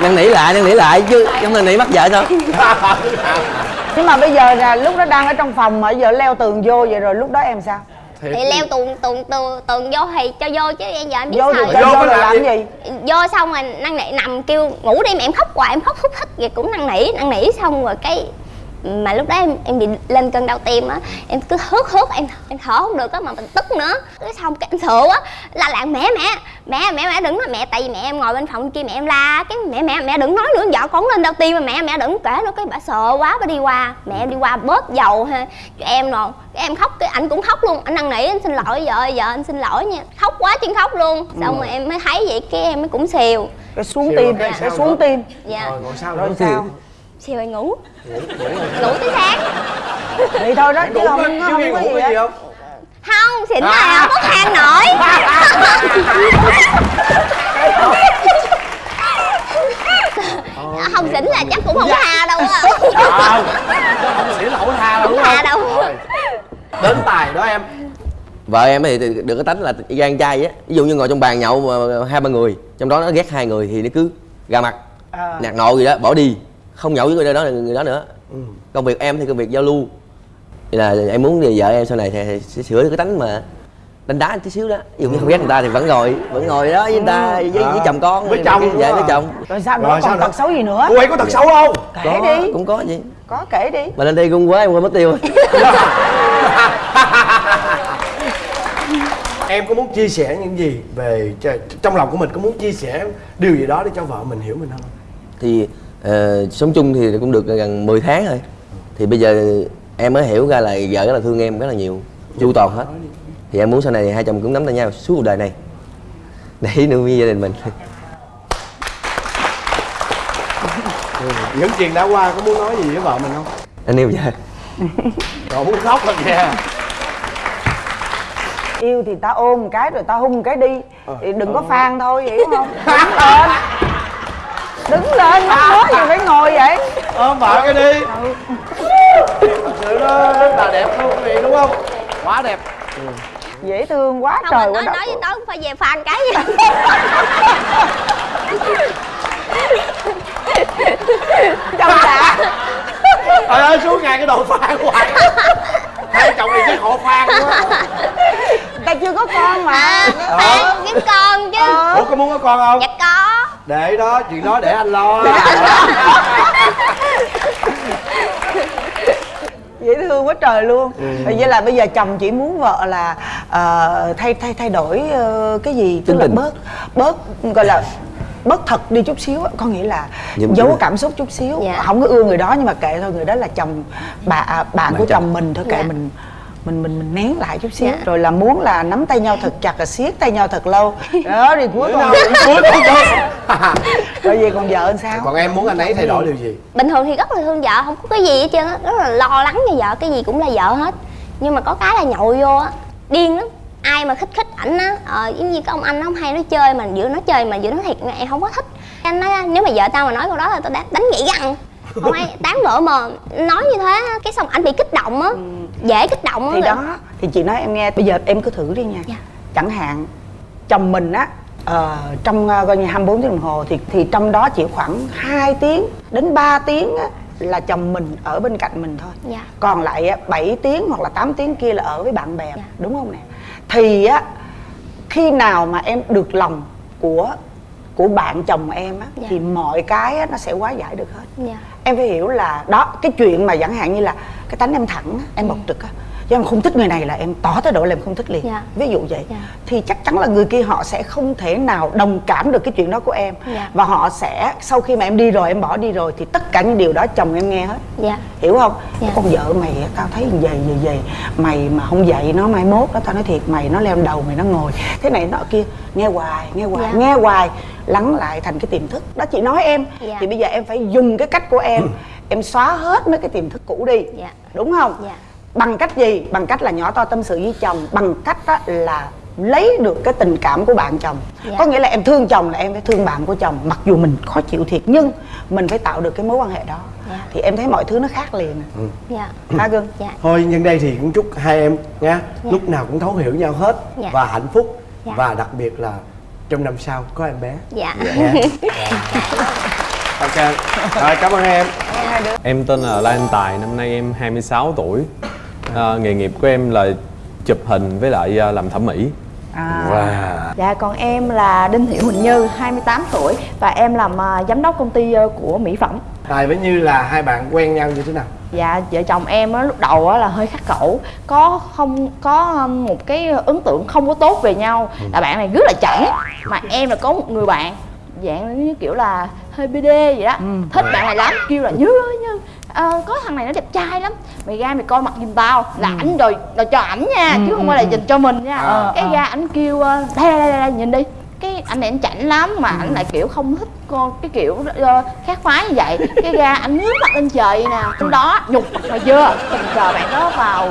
Năn nỉ lại năn nỉ lại chứ không năn nỉ bắt vợ sao nhưng mà bây giờ là lúc đó đang ở trong phòng mà giờ leo tường vô vậy rồi lúc đó em sao Thiệt. thì leo tường tường tường tường vô thì cho vô chứ em giờ em biết vô sao Vô vô rồi làm gì? gì vô xong rồi năn nỉ nằm kêu ngủ đi mà em khóc hoài em khóc hút hít vậy cũng năn nỉ năn nỉ xong rồi cái mà lúc đó em em bị lên cơn đau tim á em cứ hớt hớt em em thở không được á mà mình tức nữa. Cái xong cái em sợ á la làng mẹ mẹ mẹ mẹ mẹ đừng nói mẹ. Tại vì mẹ em ngồi bên phòng kia mẹ em la cái mẹ mẹ mẹ đừng nói nữa vợ con lên đau tim mà mẹ mẹ đừng kể nữa cái bà sợ quá bà đi qua. Mẹ em đi qua bóp dầu ha cho em rồi cái em khóc cái anh cũng khóc luôn. Anh năn nỉ anh xin lỗi vợ vợ anh xin lỗi nha. Khóc quá chân khóc luôn. Xong rồi em mới thấy vậy cái em mới cũng xìu. Cái xuống tim rồi cái xuống tim. Dạ. Rồi còn sao rồi nữa? sao xìu rồi ngủ. Ngủ tới sáng. Vậy thôi đó chứ ngủ không không, nghe có ngủ gì gì không? Không xỉn À. nào có than nổi. Không xỉn là chắc cũng không tha đâu á. Ờ, không. Xỉn là không tha đâu đúng Không tha không? đâu. Đến tài đó em. Vợ em thì được cái tánh là gan trai á. Ví dụ như ngồi trong bàn nhậu mà hai ba người trong đó nó ghét hai người thì nó cứ ra mặt. À. nạt nộ gì đó bỏ đi không nhậu với người đó người đó nữa. Ừ. công việc em thì công việc giao lưu. Thì là em muốn thì vợ em sau này thì, sẽ sửa được cái tánh mà đánh đá tí xíu đó. Dụ như không ghét người ta thì vẫn ngồi. Vẫn ngồi đó với người ta với, với À. chồng con. Với chồng. Dạ với rồi. chồng. rồi sao nữa? Rồi sao còn tật xấu gì nữa? Cô ấy có thật xấu không? Kể có, đi cũng có gì có kể đi. Mà lên đây gung quá em quên mất tiêu em có muốn chia sẻ những gì về trong lòng của mình? Có muốn chia sẻ điều gì đó để cho vợ mình hiểu mình không? Thì ờ, sống chung thì cũng được gần 10 tháng rồi. Thì bây giờ em mới hiểu ra là vợ rất là thương em rất là nhiều chu toàn hết. Thì em muốn sau này hai chồng cũng nắm tay nhau suốt cuộc đời này. Để nuôi gia đình mình. Những chuyện đã qua có muốn nói gì với vợ mình không? Anh yêu vợ. Rồi muốn khóc rồi kìa yêu thì ta ôm một cái rồi ta hung một cái đi. Ờ. thì đừng có phan thôi hiểu không? Đứng lên đứng lên mắc nói gì phải ngồi vậy. Ôm vợ cái đi. thật sự nó rất là đẹp luôn quý vị đúng không? Quá đẹp. Dễ thương quá không trời anh quá nói nói với đó cũng phải về phan cái gì. Trong đã trời ơi suốt ngày cái đồ phan hoài hai chồng này chắc họ phan quá ta chưa có con mà. Phan kiếm con chứ. Ủa có muốn có con không? Dạ có. Để đó chuyện đó để anh lo. Dễ thương quá trời luôn. Ừ. vậy là bây giờ chồng chỉ muốn vợ là ờ, thay thay thay đổi ờ, cái gì? Tức Tính là tình. bớt bớt gọi là bớt thật đi chút xíu á, có nghĩa là Nhưng- giấu cảm xúc chút xíu. Dạ. không có ưa người đó nhưng mà kệ thôi người đó là chồng bà à, bạn của chồng. chồng mình thôi kệ Dạ. mình mình mình mình nén lại chút xíu. Dạ. rồi là muốn là nắm tay nhau thật chặt là siết tay nhau thật lâu. Đó thì cuối cùng cuối cùng thôi rồi về còn vợ làm sao? Còn em muốn anh ấy thay đổi điều gì? Bình thường thì rất là thương vợ không có cái gì hết trơn á. Rất là lo lắng cho vợ cái gì cũng là vợ hết. Nhưng mà có cái là nhậu vô á điên lắm. Ai mà khích khích ảnh á ờ, giống như cái ông anh nó không hay nói chơi mà giữa nói chơi mà giữa nói thiệt em không có thích. Anh nói nếu mà vợ tao mà nói câu đó là tao đánh, đánh gãy răng không ai tán vợ mà nói như thế á, cái xong anh bị kích động á dễ kích động thì rồi- đó thì chị nói em nghe bây giờ em cứ thử đi nha Dạ. chẳng hạn chồng mình á ờ, trong ờ, coi như 24 tiếng đồng hồ thì thì trong đó chỉ khoảng 2 tiếng đến 3 tiếng á, là chồng mình ở bên cạnh mình thôi Dạ. còn lại á, 7 tiếng hoặc là 8 tiếng kia là ở với bạn bè Dạ. đúng không nè thì á khi nào mà em được lòng của của bạn chồng em á Dạ. thì mọi cái á, nó sẽ hóa giải được hết Dạ. Em phải hiểu là đó cái chuyện mà chẳng hạn như là cái tánh em thẳng em bộc trực á chứ em không thích người này là em tỏ thái độ là em không thích liền Dạ. ví dụ vậy Dạ. thì chắc chắn là người kia họ sẽ không thể nào đồng cảm được cái chuyện đó của em Dạ. và họ sẽ sau khi mà em đi rồi em bỏ đi rồi thì tất cả những điều đó chồng em nghe hết dạ hiểu không Dạ. con vợ mày tao thấy vậy vậy vậy mày mà không dạy nó mai mốt đó tao nói thiệt mày nó leo đầu mày nó ngồi thế này nọ kia nghe hoài nghe hoài Dạ. nghe hoài lắng lại thành cái tiềm thức. Đó chị nói em Dạ. thì bây giờ em phải dùng cái cách của em. Em xóa hết mấy cái tiềm thức cũ đi. Dạ. đúng không? Dạ. bằng cách gì? Bằng cách là nhỏ to tâm sự với chồng. Bằng cách đó là lấy được cái tình cảm của bạn chồng. Dạ. có nghĩa là em thương chồng là em phải thương bạn của chồng mặc dù mình khó chịu thiệt nhưng mình phải tạo được cái mối quan hệ đó. Dạ. thì em thấy mọi thứ nó khác liền. Dạ. Hả gương? Dạ. Thôi nhân đây thì cũng chúc hai em nha lúc nào cũng thấu hiểu nhau hết Dạ. và hạnh phúc. Dạ. và đặc biệt là trong năm sau có em bé. Dạ. Nha ok. Rồi cảm ơn em. Em tên là Lan Tài, năm nay em 26 tuổi. À, Nghề nghiệp của em là chụp hình với lại à, làm thẩm mỹ. À. wow. Dạ còn em là Đinh Thị Huỳnh Như, 28 tuổi và em làm à, giám đốc công ty à, của mỹ phẩm. Tài với như là hai bạn quen nhau như thế nào? Dạ vợ chồng em á lúc đầu á là hơi khắc khẩu, có không có um, một cái ấn tượng không có tốt về nhau. Là bạn này rất là chảnh mà em là có một người bạn dạng như kiểu là hơi BD vậy đó. Thích bạn này lắm, kêu là Như ơi Như ờ, có thằng này nó đẹp trai lắm. Mày ra mày coi mặt giùm tao là ảnh rồi là cho ảnh nha chứ không phải là dành cho mình nha. Ờ, cái ờ. ra ảnh kêu ờ, đây đây đây, đây nhìn đi cái anh này anh chảnh lắm mà ảnh lại kiểu không thích con cái kiểu ờ, khác phái như vậy. Cái ra ảnh ngước mặt lên trời nè trong đó nhục mặt mày chưa tình cờ bạn đó vào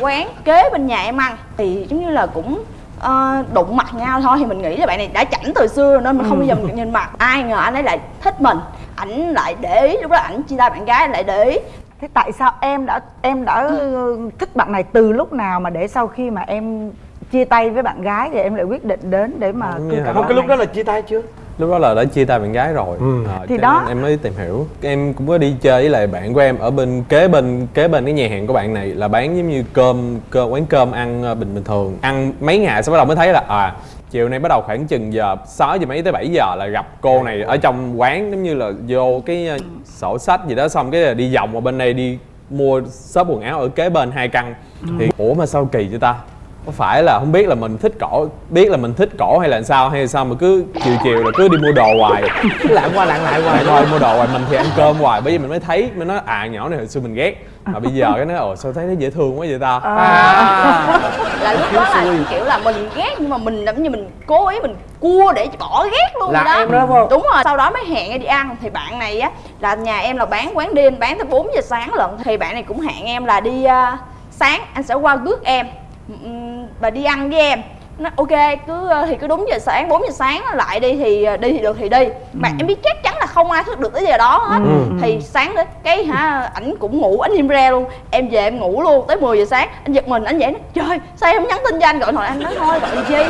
quán kế bên nhà em ăn. Thì giống như là cũng ờ, đụng mặt nhau thôi. Thì mình nghĩ là bạn này đã chảnh từ xưa rồi nên mình không bao giờ mình nhìn mặt. Ai ngờ anh ấy lại thích mình. Ảnh lại để ý lúc đó ảnh chia tay bạn gái lại để ý. Thế tại sao em đã em đã ừ, thích bạn này từ lúc nào mà để sau khi mà em chia tay với bạn gái thì em lại quyết định đến để mà cẩm vậy. không cái lúc này? đó là chia tay chưa Lúc đó là đã chia tay bạn gái rồi Ừ. à, Thì cho đó. em mới tìm hiểu Em cũng có đi chơi với lại bạn của em ở bên kế bên kế bên cái nhà hàng của bạn này là bán giống như cơm, cơm quán cơm ăn ờ, bình bình thường Ăn mấy ngày sau bắt đầu mới thấy là à chiều nay bắt đầu khoảng chừng giờ 6 giờ mấy tới 7 giờ là gặp cô này ở trong quán giống như là vô cái ờ, sổ sách gì đó xong cái là đi vòng qua bên đây đi mua shop quần áo ở kế bên hai căn thì ủa mà sao kỳ vậy ta có phải là không biết là mình thích cổ biết là mình thích cổ hay là sao hay là sao mà cứ chiều chiều là cứ đi mua đồ hoài? Lạng qua lạng lại hoài. Thôi mua đồ hoài mình thì ăn cơm hoài. Bởi vì mình mới thấy mình nói à nhỏ này hồi xưa mình ghét. Mà bây giờ cái nói ồ sao thấy nó dễ thương quá vậy ta? Là lúc đó là kiểu là mình ghét nhưng mà mình giống như mình cố ý mình cua để bỏ ghét luôn Là đó. em đó không? đúng rồi. Sau đó mới hẹn đi ăn. Thì bạn này á là nhà em là bán quán đêm bán tới 4 giờ sáng lận. Thì bạn này cũng hẹn em là đi à, sáng anh sẽ qua rước em Ừm, và đi ăn với em. Nó ok cứ ờ, thì cứ đúng giờ sáng 4 giờ sáng lại đi thì ờ, đi thì được thì đi. Mà em biết chắc chắn là không ai thức được tới giờ đó hết. Thì sáng đến cái hả ảnh cũng ngủ ảnh im re luôn. Em về em ngủ luôn tới 10 giờ sáng anh giật mình anh dậy nói trời sao em không nhắn tin cho anh? Gọi thoại anh nói thôi gọi chi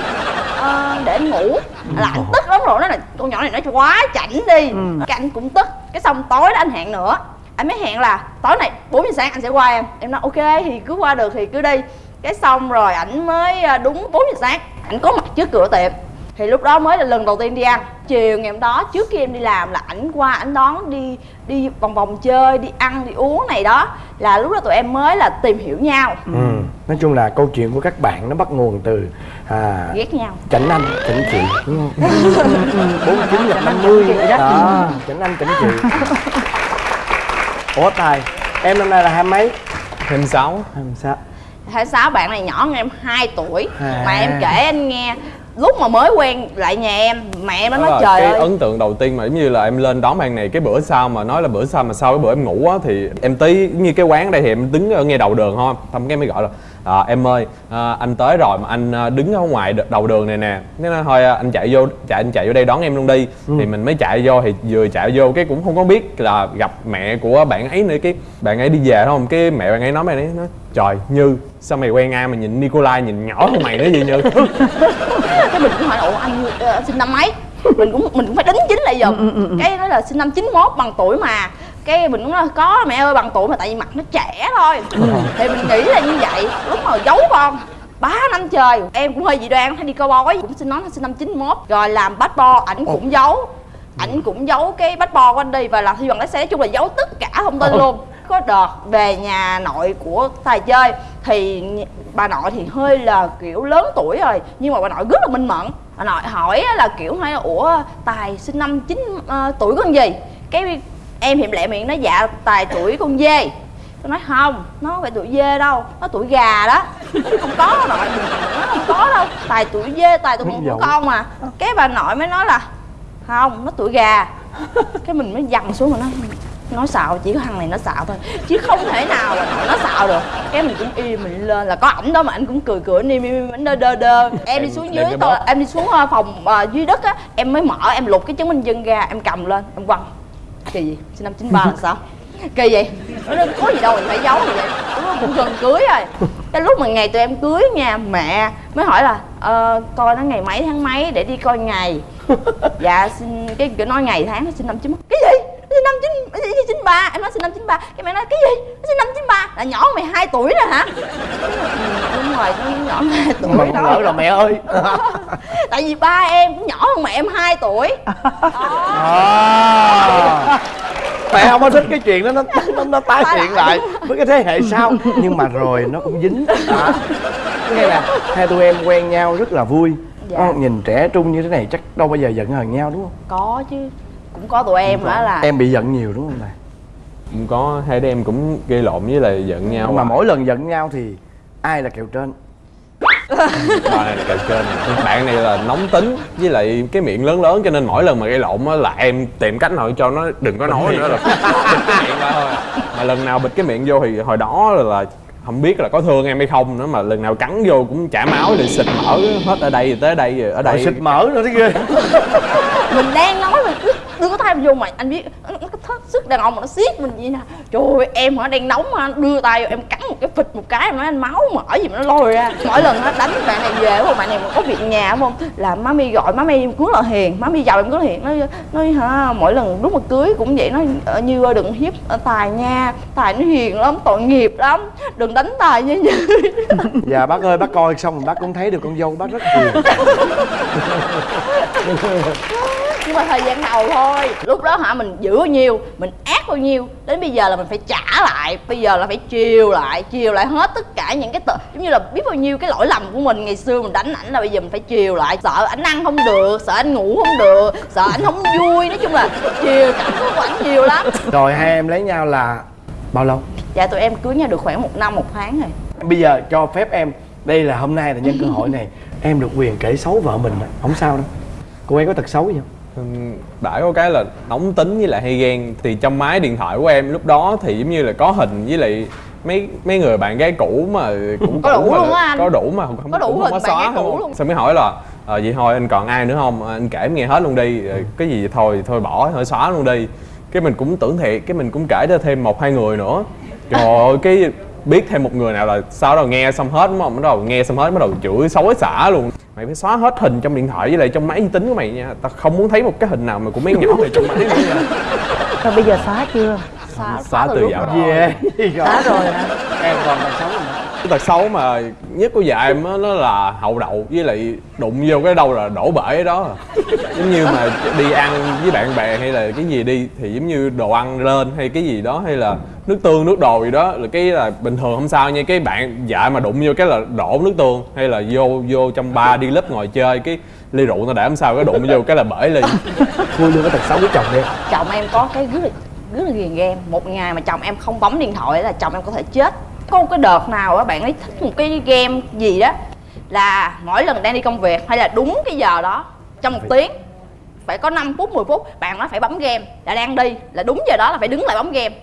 Ờ, để anh ngủ. Là anh tức lắm rồi nói là con nhỏ này nó quá chảnh đi. Cái anh cũng tức. Cái xong tối đó anh hẹn nữa. Anh mới hẹn là tối này 4 giờ sáng anh sẽ qua em. Em nói ok thì cứ qua được thì cứ đi cái xong rồi ảnh mới à, đúng 4 giờ sáng ảnh có mặt trước cửa tiệm. Thì lúc đó mới là lần đầu tiên đi ăn. Chiều ngày hôm đó trước khi em đi làm là ảnh qua ảnh đón đi đi vòng vòng chơi đi ăn đi uống này đó. Là lúc đó tụi em mới là tìm hiểu nhau. Ừ. nói chung là câu chuyện của các bạn nó bắt nguồn từ à ghét nhau. Chảnh anh chảnh chị đúng không? bốn chín gặp năm mươi. Đó chảnh anh chảnh chị. Ủa tài em năm nay là hai mấy? 26 26 hai sáu bạn này nhỏ hơn em 2 tuổi. À. mà em kể anh nghe lúc mà mới quen lại nhà em mẹ em nó nói là trời cái ơi. ấn tượng đầu tiên mà giống như là em lên đón bạn này cái bữa sau mà nói là bữa sau mà sau cái bữa em ngủ á thì em tới như cái quán đây thì em đứng ở ngay đầu đường thôi. Xong cái mới gọi là à, em ơi à, anh tới rồi mà anh à, đứng ở ngoài đầu đường này nè. Thế nói thôi à, anh chạy vô chạy anh chạy vô đây đón em luôn đi. Thì mình mới chạy vô thì vừa chạy vô cái cũng không có biết là gặp mẹ của bạn ấy nữa. Cái bạn ấy đi về đúng không? Cái mẹ bạn ấy nói mày ấy nói trời như sao mày quen ai mà nhìn Nikolai nhìn nhỏ hơn mày nữa gì như? Cái mình cũng hỏi ủa anh ờ, sinh năm mấy? Mình cũng mình cũng phải đính chính lại dùm cái nói là sinh năm 91 bằng tuổi mà cái mình cũng nói có mẹ ơi bằng tuổi mà tại vì mặt nó trẻ thôi. Thì mình nghĩ là như vậy. Lúc mà giấu con ba năm trời em cũng hơi dị đoan hay đi coi bói cũng xin nói là sinh năm 91 rồi làm bát bo ảnh cũng giấu. Ảnh cũng giấu cái bát bo của anh đi và làm thi bằng lái xe nói chung là giấu tất cả thông tin luôn. Có đợt về nhà nội của tài chơi thì bà nội thì hơi là kiểu lớn tuổi rồi nhưng mà bà nội rất là minh mẫn. Bà nội hỏi là kiểu hay là ủa tài sinh năm chín ờ, tuổi con gì? Cái em thì lẹ miệng nói dạ tài tuổi con dê. Tôi nói không nó không phải tuổi dê đâu nó tuổi gà đó. Không có nội nó không có đâu tài tuổi dê tài tuổi của con mà. Cái bà nội mới nói là không nó tuổi gà. Cái mình mới dằn xuống mà nó nói xạo chỉ có thằng này nó xạo thôi chứ không thể nào nội nó xạo được. Cái mình cũng im mình lên là có ảnh đó mà anh cũng cười cười anh im im anh đơ đơ đơ. Em đi xuống dưới bóp. em đi xuống ờ, phòng ờ, dưới đất á em mới mở em lục cái chứng minh dân ra em cầm lên em quăng kỳ gì? Sinh năm 93 là sao? Kỳ vậy nó có gì đâu mình phải giấu gì vậy cũng gần cưới rồi. Cái lúc mà ngày tụi em cưới nha mẹ mới hỏi là ờ, coi nó ngày mấy tháng mấy để đi coi ngày. Dạ xin cái kiểu nói ngày tháng nó sinh năm chín cái gì? Sinh năm chín chín ba. Em nói sinh năm chín ba. Cái mẹ nói cái gì? Nó sinh năm chín ba. Là nhỏ mày 2 tuổi rồi hả? Đúng rồi nhỏ 2 tuổi con lỡ rồi mẹ ơi. Tại vì ba em cũng nhỏ hơn mẹ em 2 tuổi. À. mẹ không có thích cái chuyện đó nó nó, nó tái hiện lại. với cái thế hệ sau. Nhưng mà rồi nó cũng dính. À. nghe nè hai tụi em quen nhau rất là vui. Dạ. Ờ, nhìn trẻ trung như thế này chắc đâu bao giờ giận hờn nhau đúng không? Có chứ cũng có tụi em hả là em bị giận nhiều đúng không này cũng có hai đứa em cũng gây lộn với lại giận nhau mà mỗi lần giận nhau thì ai là kèo trên? Bà này là kèo trên? Bạn này là nóng tính với lại cái miệng lớn lớn cho nên mỗi lần mà gây lộn á là em tìm cách nào cho nó đừng có nói nữa là bịt cái miệng ra thôi. Mà lần nào bịt cái miệng vô thì hồi đó là, là không biết là có thương em hay không nữa mà lần nào cắn vô cũng chảy máu rồi xịt mỡ hết ở đây tới đây rồi ở đây. Xịt mỡ nữa thế ghê mình đang đưa cái tay vô mà anh biết nó nó có thất sức đàn ông mà nó siết mình vậy nè. Trời ơi em hả đang nóng mà đưa tay vô em cắn một cái phịch một cái em nói anh máu mỡ gì mà nó lôi ra. Mỗi lần nó đánh bạn này về không bạn này mà có việc nhà đúng không? Là má mi gọi má mi rất là hiền má mi giàu em rất là hiền. Nói nói hả mỗi lần lúc mà cưới cũng vậy nói "Ờ, như ơi đừng hiếp ờ, tài nha tài nó hiền lắm tội nghiệp lắm đừng đánh tài nha như dạ bác ơi bác coi xong bác cũng thấy được con dâu bác rất hiền nhưng mà thời gian đầu thôi. Lúc đó hả mình giữ bao nhiêu mình ác bao nhiêu đến bây giờ là mình phải trả lại. Bây giờ là phải chiều lại chiều lại hết tất cả những cái tự giống như là biết bao nhiêu cái lỗi lầm của mình. Ngày xưa mình đánh ảnh là bây giờ mình phải chiều lại. Sợ ảnh ăn không được sợ anh ngủ không được sợ ảnh không vui. Nói chung là chiều cảm xúc của ảnh nhiều lắm. Rồi hai em lấy nhau là bao lâu? Dạ tụi em cưới nhau được khoảng một năm một tháng rồi. Bây giờ cho phép em đây là hôm nay là nhân cơ hội này em được quyền kể xấu vợ mình không sao đâu. Cô ấy có tật xấu gì không Bả có cái là nóng tính với lại hay ghen. Thì trong máy điện thoại của em lúc đó thì giống như là có hình với lại mấy mấy người bạn gái cũ mà cũng Có đủ mà luôn á anh. có đủ mà không Có đủ hình không có bạn gái cũ luôn. xong mới hỏi là ờ vậy thôi anh còn ai nữa không? Anh kể em nghe hết luôn đi. Rồi cái gì thôi thôi bỏ thôi xóa luôn đi. Cái mình cũng tưởng thiệt cái mình cũng kể cho thêm một hai người nữa. Trời ơi cái biết thêm một người nào là sau đó nghe xong hết đúng không bắt đầu nghe xong hết bắt đầu chửi xối xả luôn mày phải xóa hết hình trong điện thoại với lại trong máy vi tính của mày nha. Tao không muốn thấy một cái hình nào mà của mấy nhỏ này trong máy nữa. Nha Rồi bây giờ xóa chưa? xóa, xóa từ dạo. đó yeah rồi Xóa rồi hả? em còn tật xấu gì nữa. Cái tật xấu mà nhất của vợ em á nó là hậu đậu với lại đụng vô cái đâu là đổ bể đó. Giống như mà đi ăn với bạn bè hay là cái gì đi thì giống như đồ ăn lên hay cái gì đó hay là nước tương nước đồ gì đó là cái là bình thường không sao nha. Cái bạn vợ mà đụng vô cái là đổ nước tương hay là vô vô trong ba đi lớp ngồi chơi cái ly rượu nó để không sao cái đụng vô cái là bể ly. Khui luôn cái tật xấu của chồng đi. Chồng em có cái rất là rất là ghiền game. Một ngày mà chồng em không bấm điện thoại là chồng em có thể chết. Có một cái đợt nào á bạn ấy thích một cái game gì đó là mỗi lần đang đi công việc hay là đúng cái giờ đó trong một tiếng phải có 5 phút 10 phút bạn nó phải bấm game. Là đang đi là đúng giờ đó là phải đứng lại bấm game.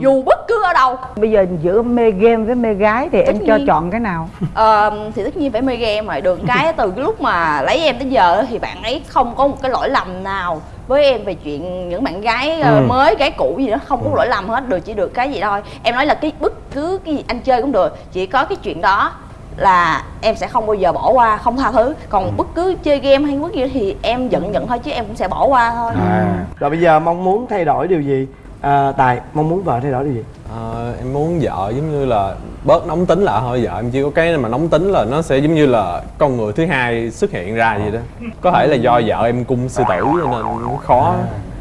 Dù bất cứ ở đâu. Bây giờ giữa mê game với mê gái thì Tất em cho nhiên. chọn cái nào? Ờ, thì tất nhiên phải mê game rồi được cái từ cái lúc mà lấy em tới giờ thì bạn ấy không có một cái lỗi lầm nào với em về chuyện những bạn gái ờ, Ừ. mới gái cũ gì đó. Không có lỗi lầm hết được chỉ được cái gì thôi. Em nói là cái bất cứ cái gì anh chơi cũng được. Chỉ có cái chuyện đó là em sẽ không bao giờ bỏ qua không tha thứ. Còn bất cứ chơi game hay bất gì thì em giận giận thôi chứ em cũng sẽ bỏ qua thôi. À. rồi bây giờ mong muốn thay đổi điều gì? À, tài mong muốn vợ thay đổi điều gì? Ờ, em muốn vợ giống như là bớt nóng tính lại thôi. Vợ em chỉ có cái mà nóng tính là nó sẽ giống như là con người thứ hai xuất hiện ra vậy đó. Có thể là do vợ em cung sư tử cho nên khó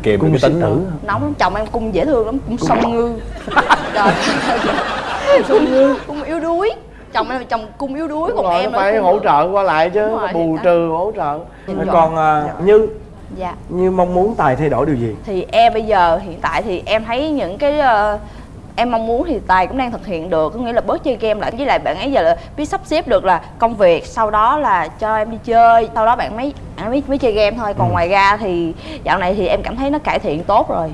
kìm được Cung cái tính tử. nóng lắm chồng em cung dễ thương lắm cung sông ngư. Trời. Cung sông ngư. Cung yếu đuối chồng em là chồng cung yếu đuối Đúng còn rồi, em phải hỗ trợ qua lại chứ rồi, bù trừ hỗ trợ. Còn à, như dạ. Như mong muốn tài thay đổi điều gì? Thì em bây giờ hiện tại thì em thấy những cái ờ, em mong muốn thì tài cũng đang thực hiện được có nghĩa là bớt chơi game lại. Với lại bạn ấy giờ là biết sắp xếp được là công việc sau đó là cho em đi chơi sau đó bạn mới bạn mới, mới chơi game thôi. Còn ngoài ra thì dạo này thì em cảm thấy nó cải thiện tốt rồi.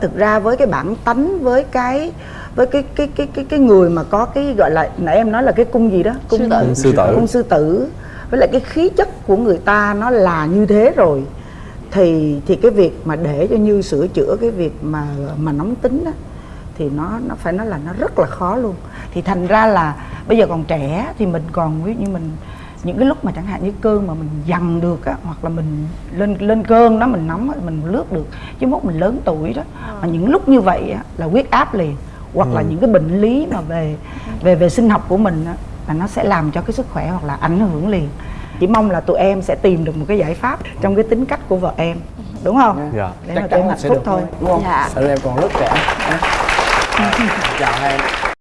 Thực ra với cái bản tánh với cái với cái cái cái cái cái người mà có cái gọi là nãy em nói là cái cung gì đó? Cung Sư tử. Cung sư tử. cung sư tử. Với lại cái khí chất của người ta nó là như thế rồi. Thì thì cái việc mà để cho như sửa chữa cái việc mà mà nóng tính đó thì nó nó phải nói là nó rất là khó luôn. Thì thành ra là bây giờ còn trẻ thì mình còn ví dụ như mình những cái lúc mà chẳng hạn như cơn mà mình dằn được á hoặc là mình lên lên cơn đó mình nóng á, mình lướt được chứ mốt mình lớn tuổi đó mà những lúc như vậy á, là huyết áp liền hoặc là những cái bệnh lý mà về về về sinh học của mình á, là nó sẽ làm cho cái sức khỏe hoặc là ảnh hưởng liền. Chỉ mong là tụi em sẽ tìm được một cái giải pháp trong cái tính cách của vợ em đúng không? Dạ. Để mà tụi em hạnh phúc thôi. đúng không? Dạ. Em còn rất trẻ. Chào hai em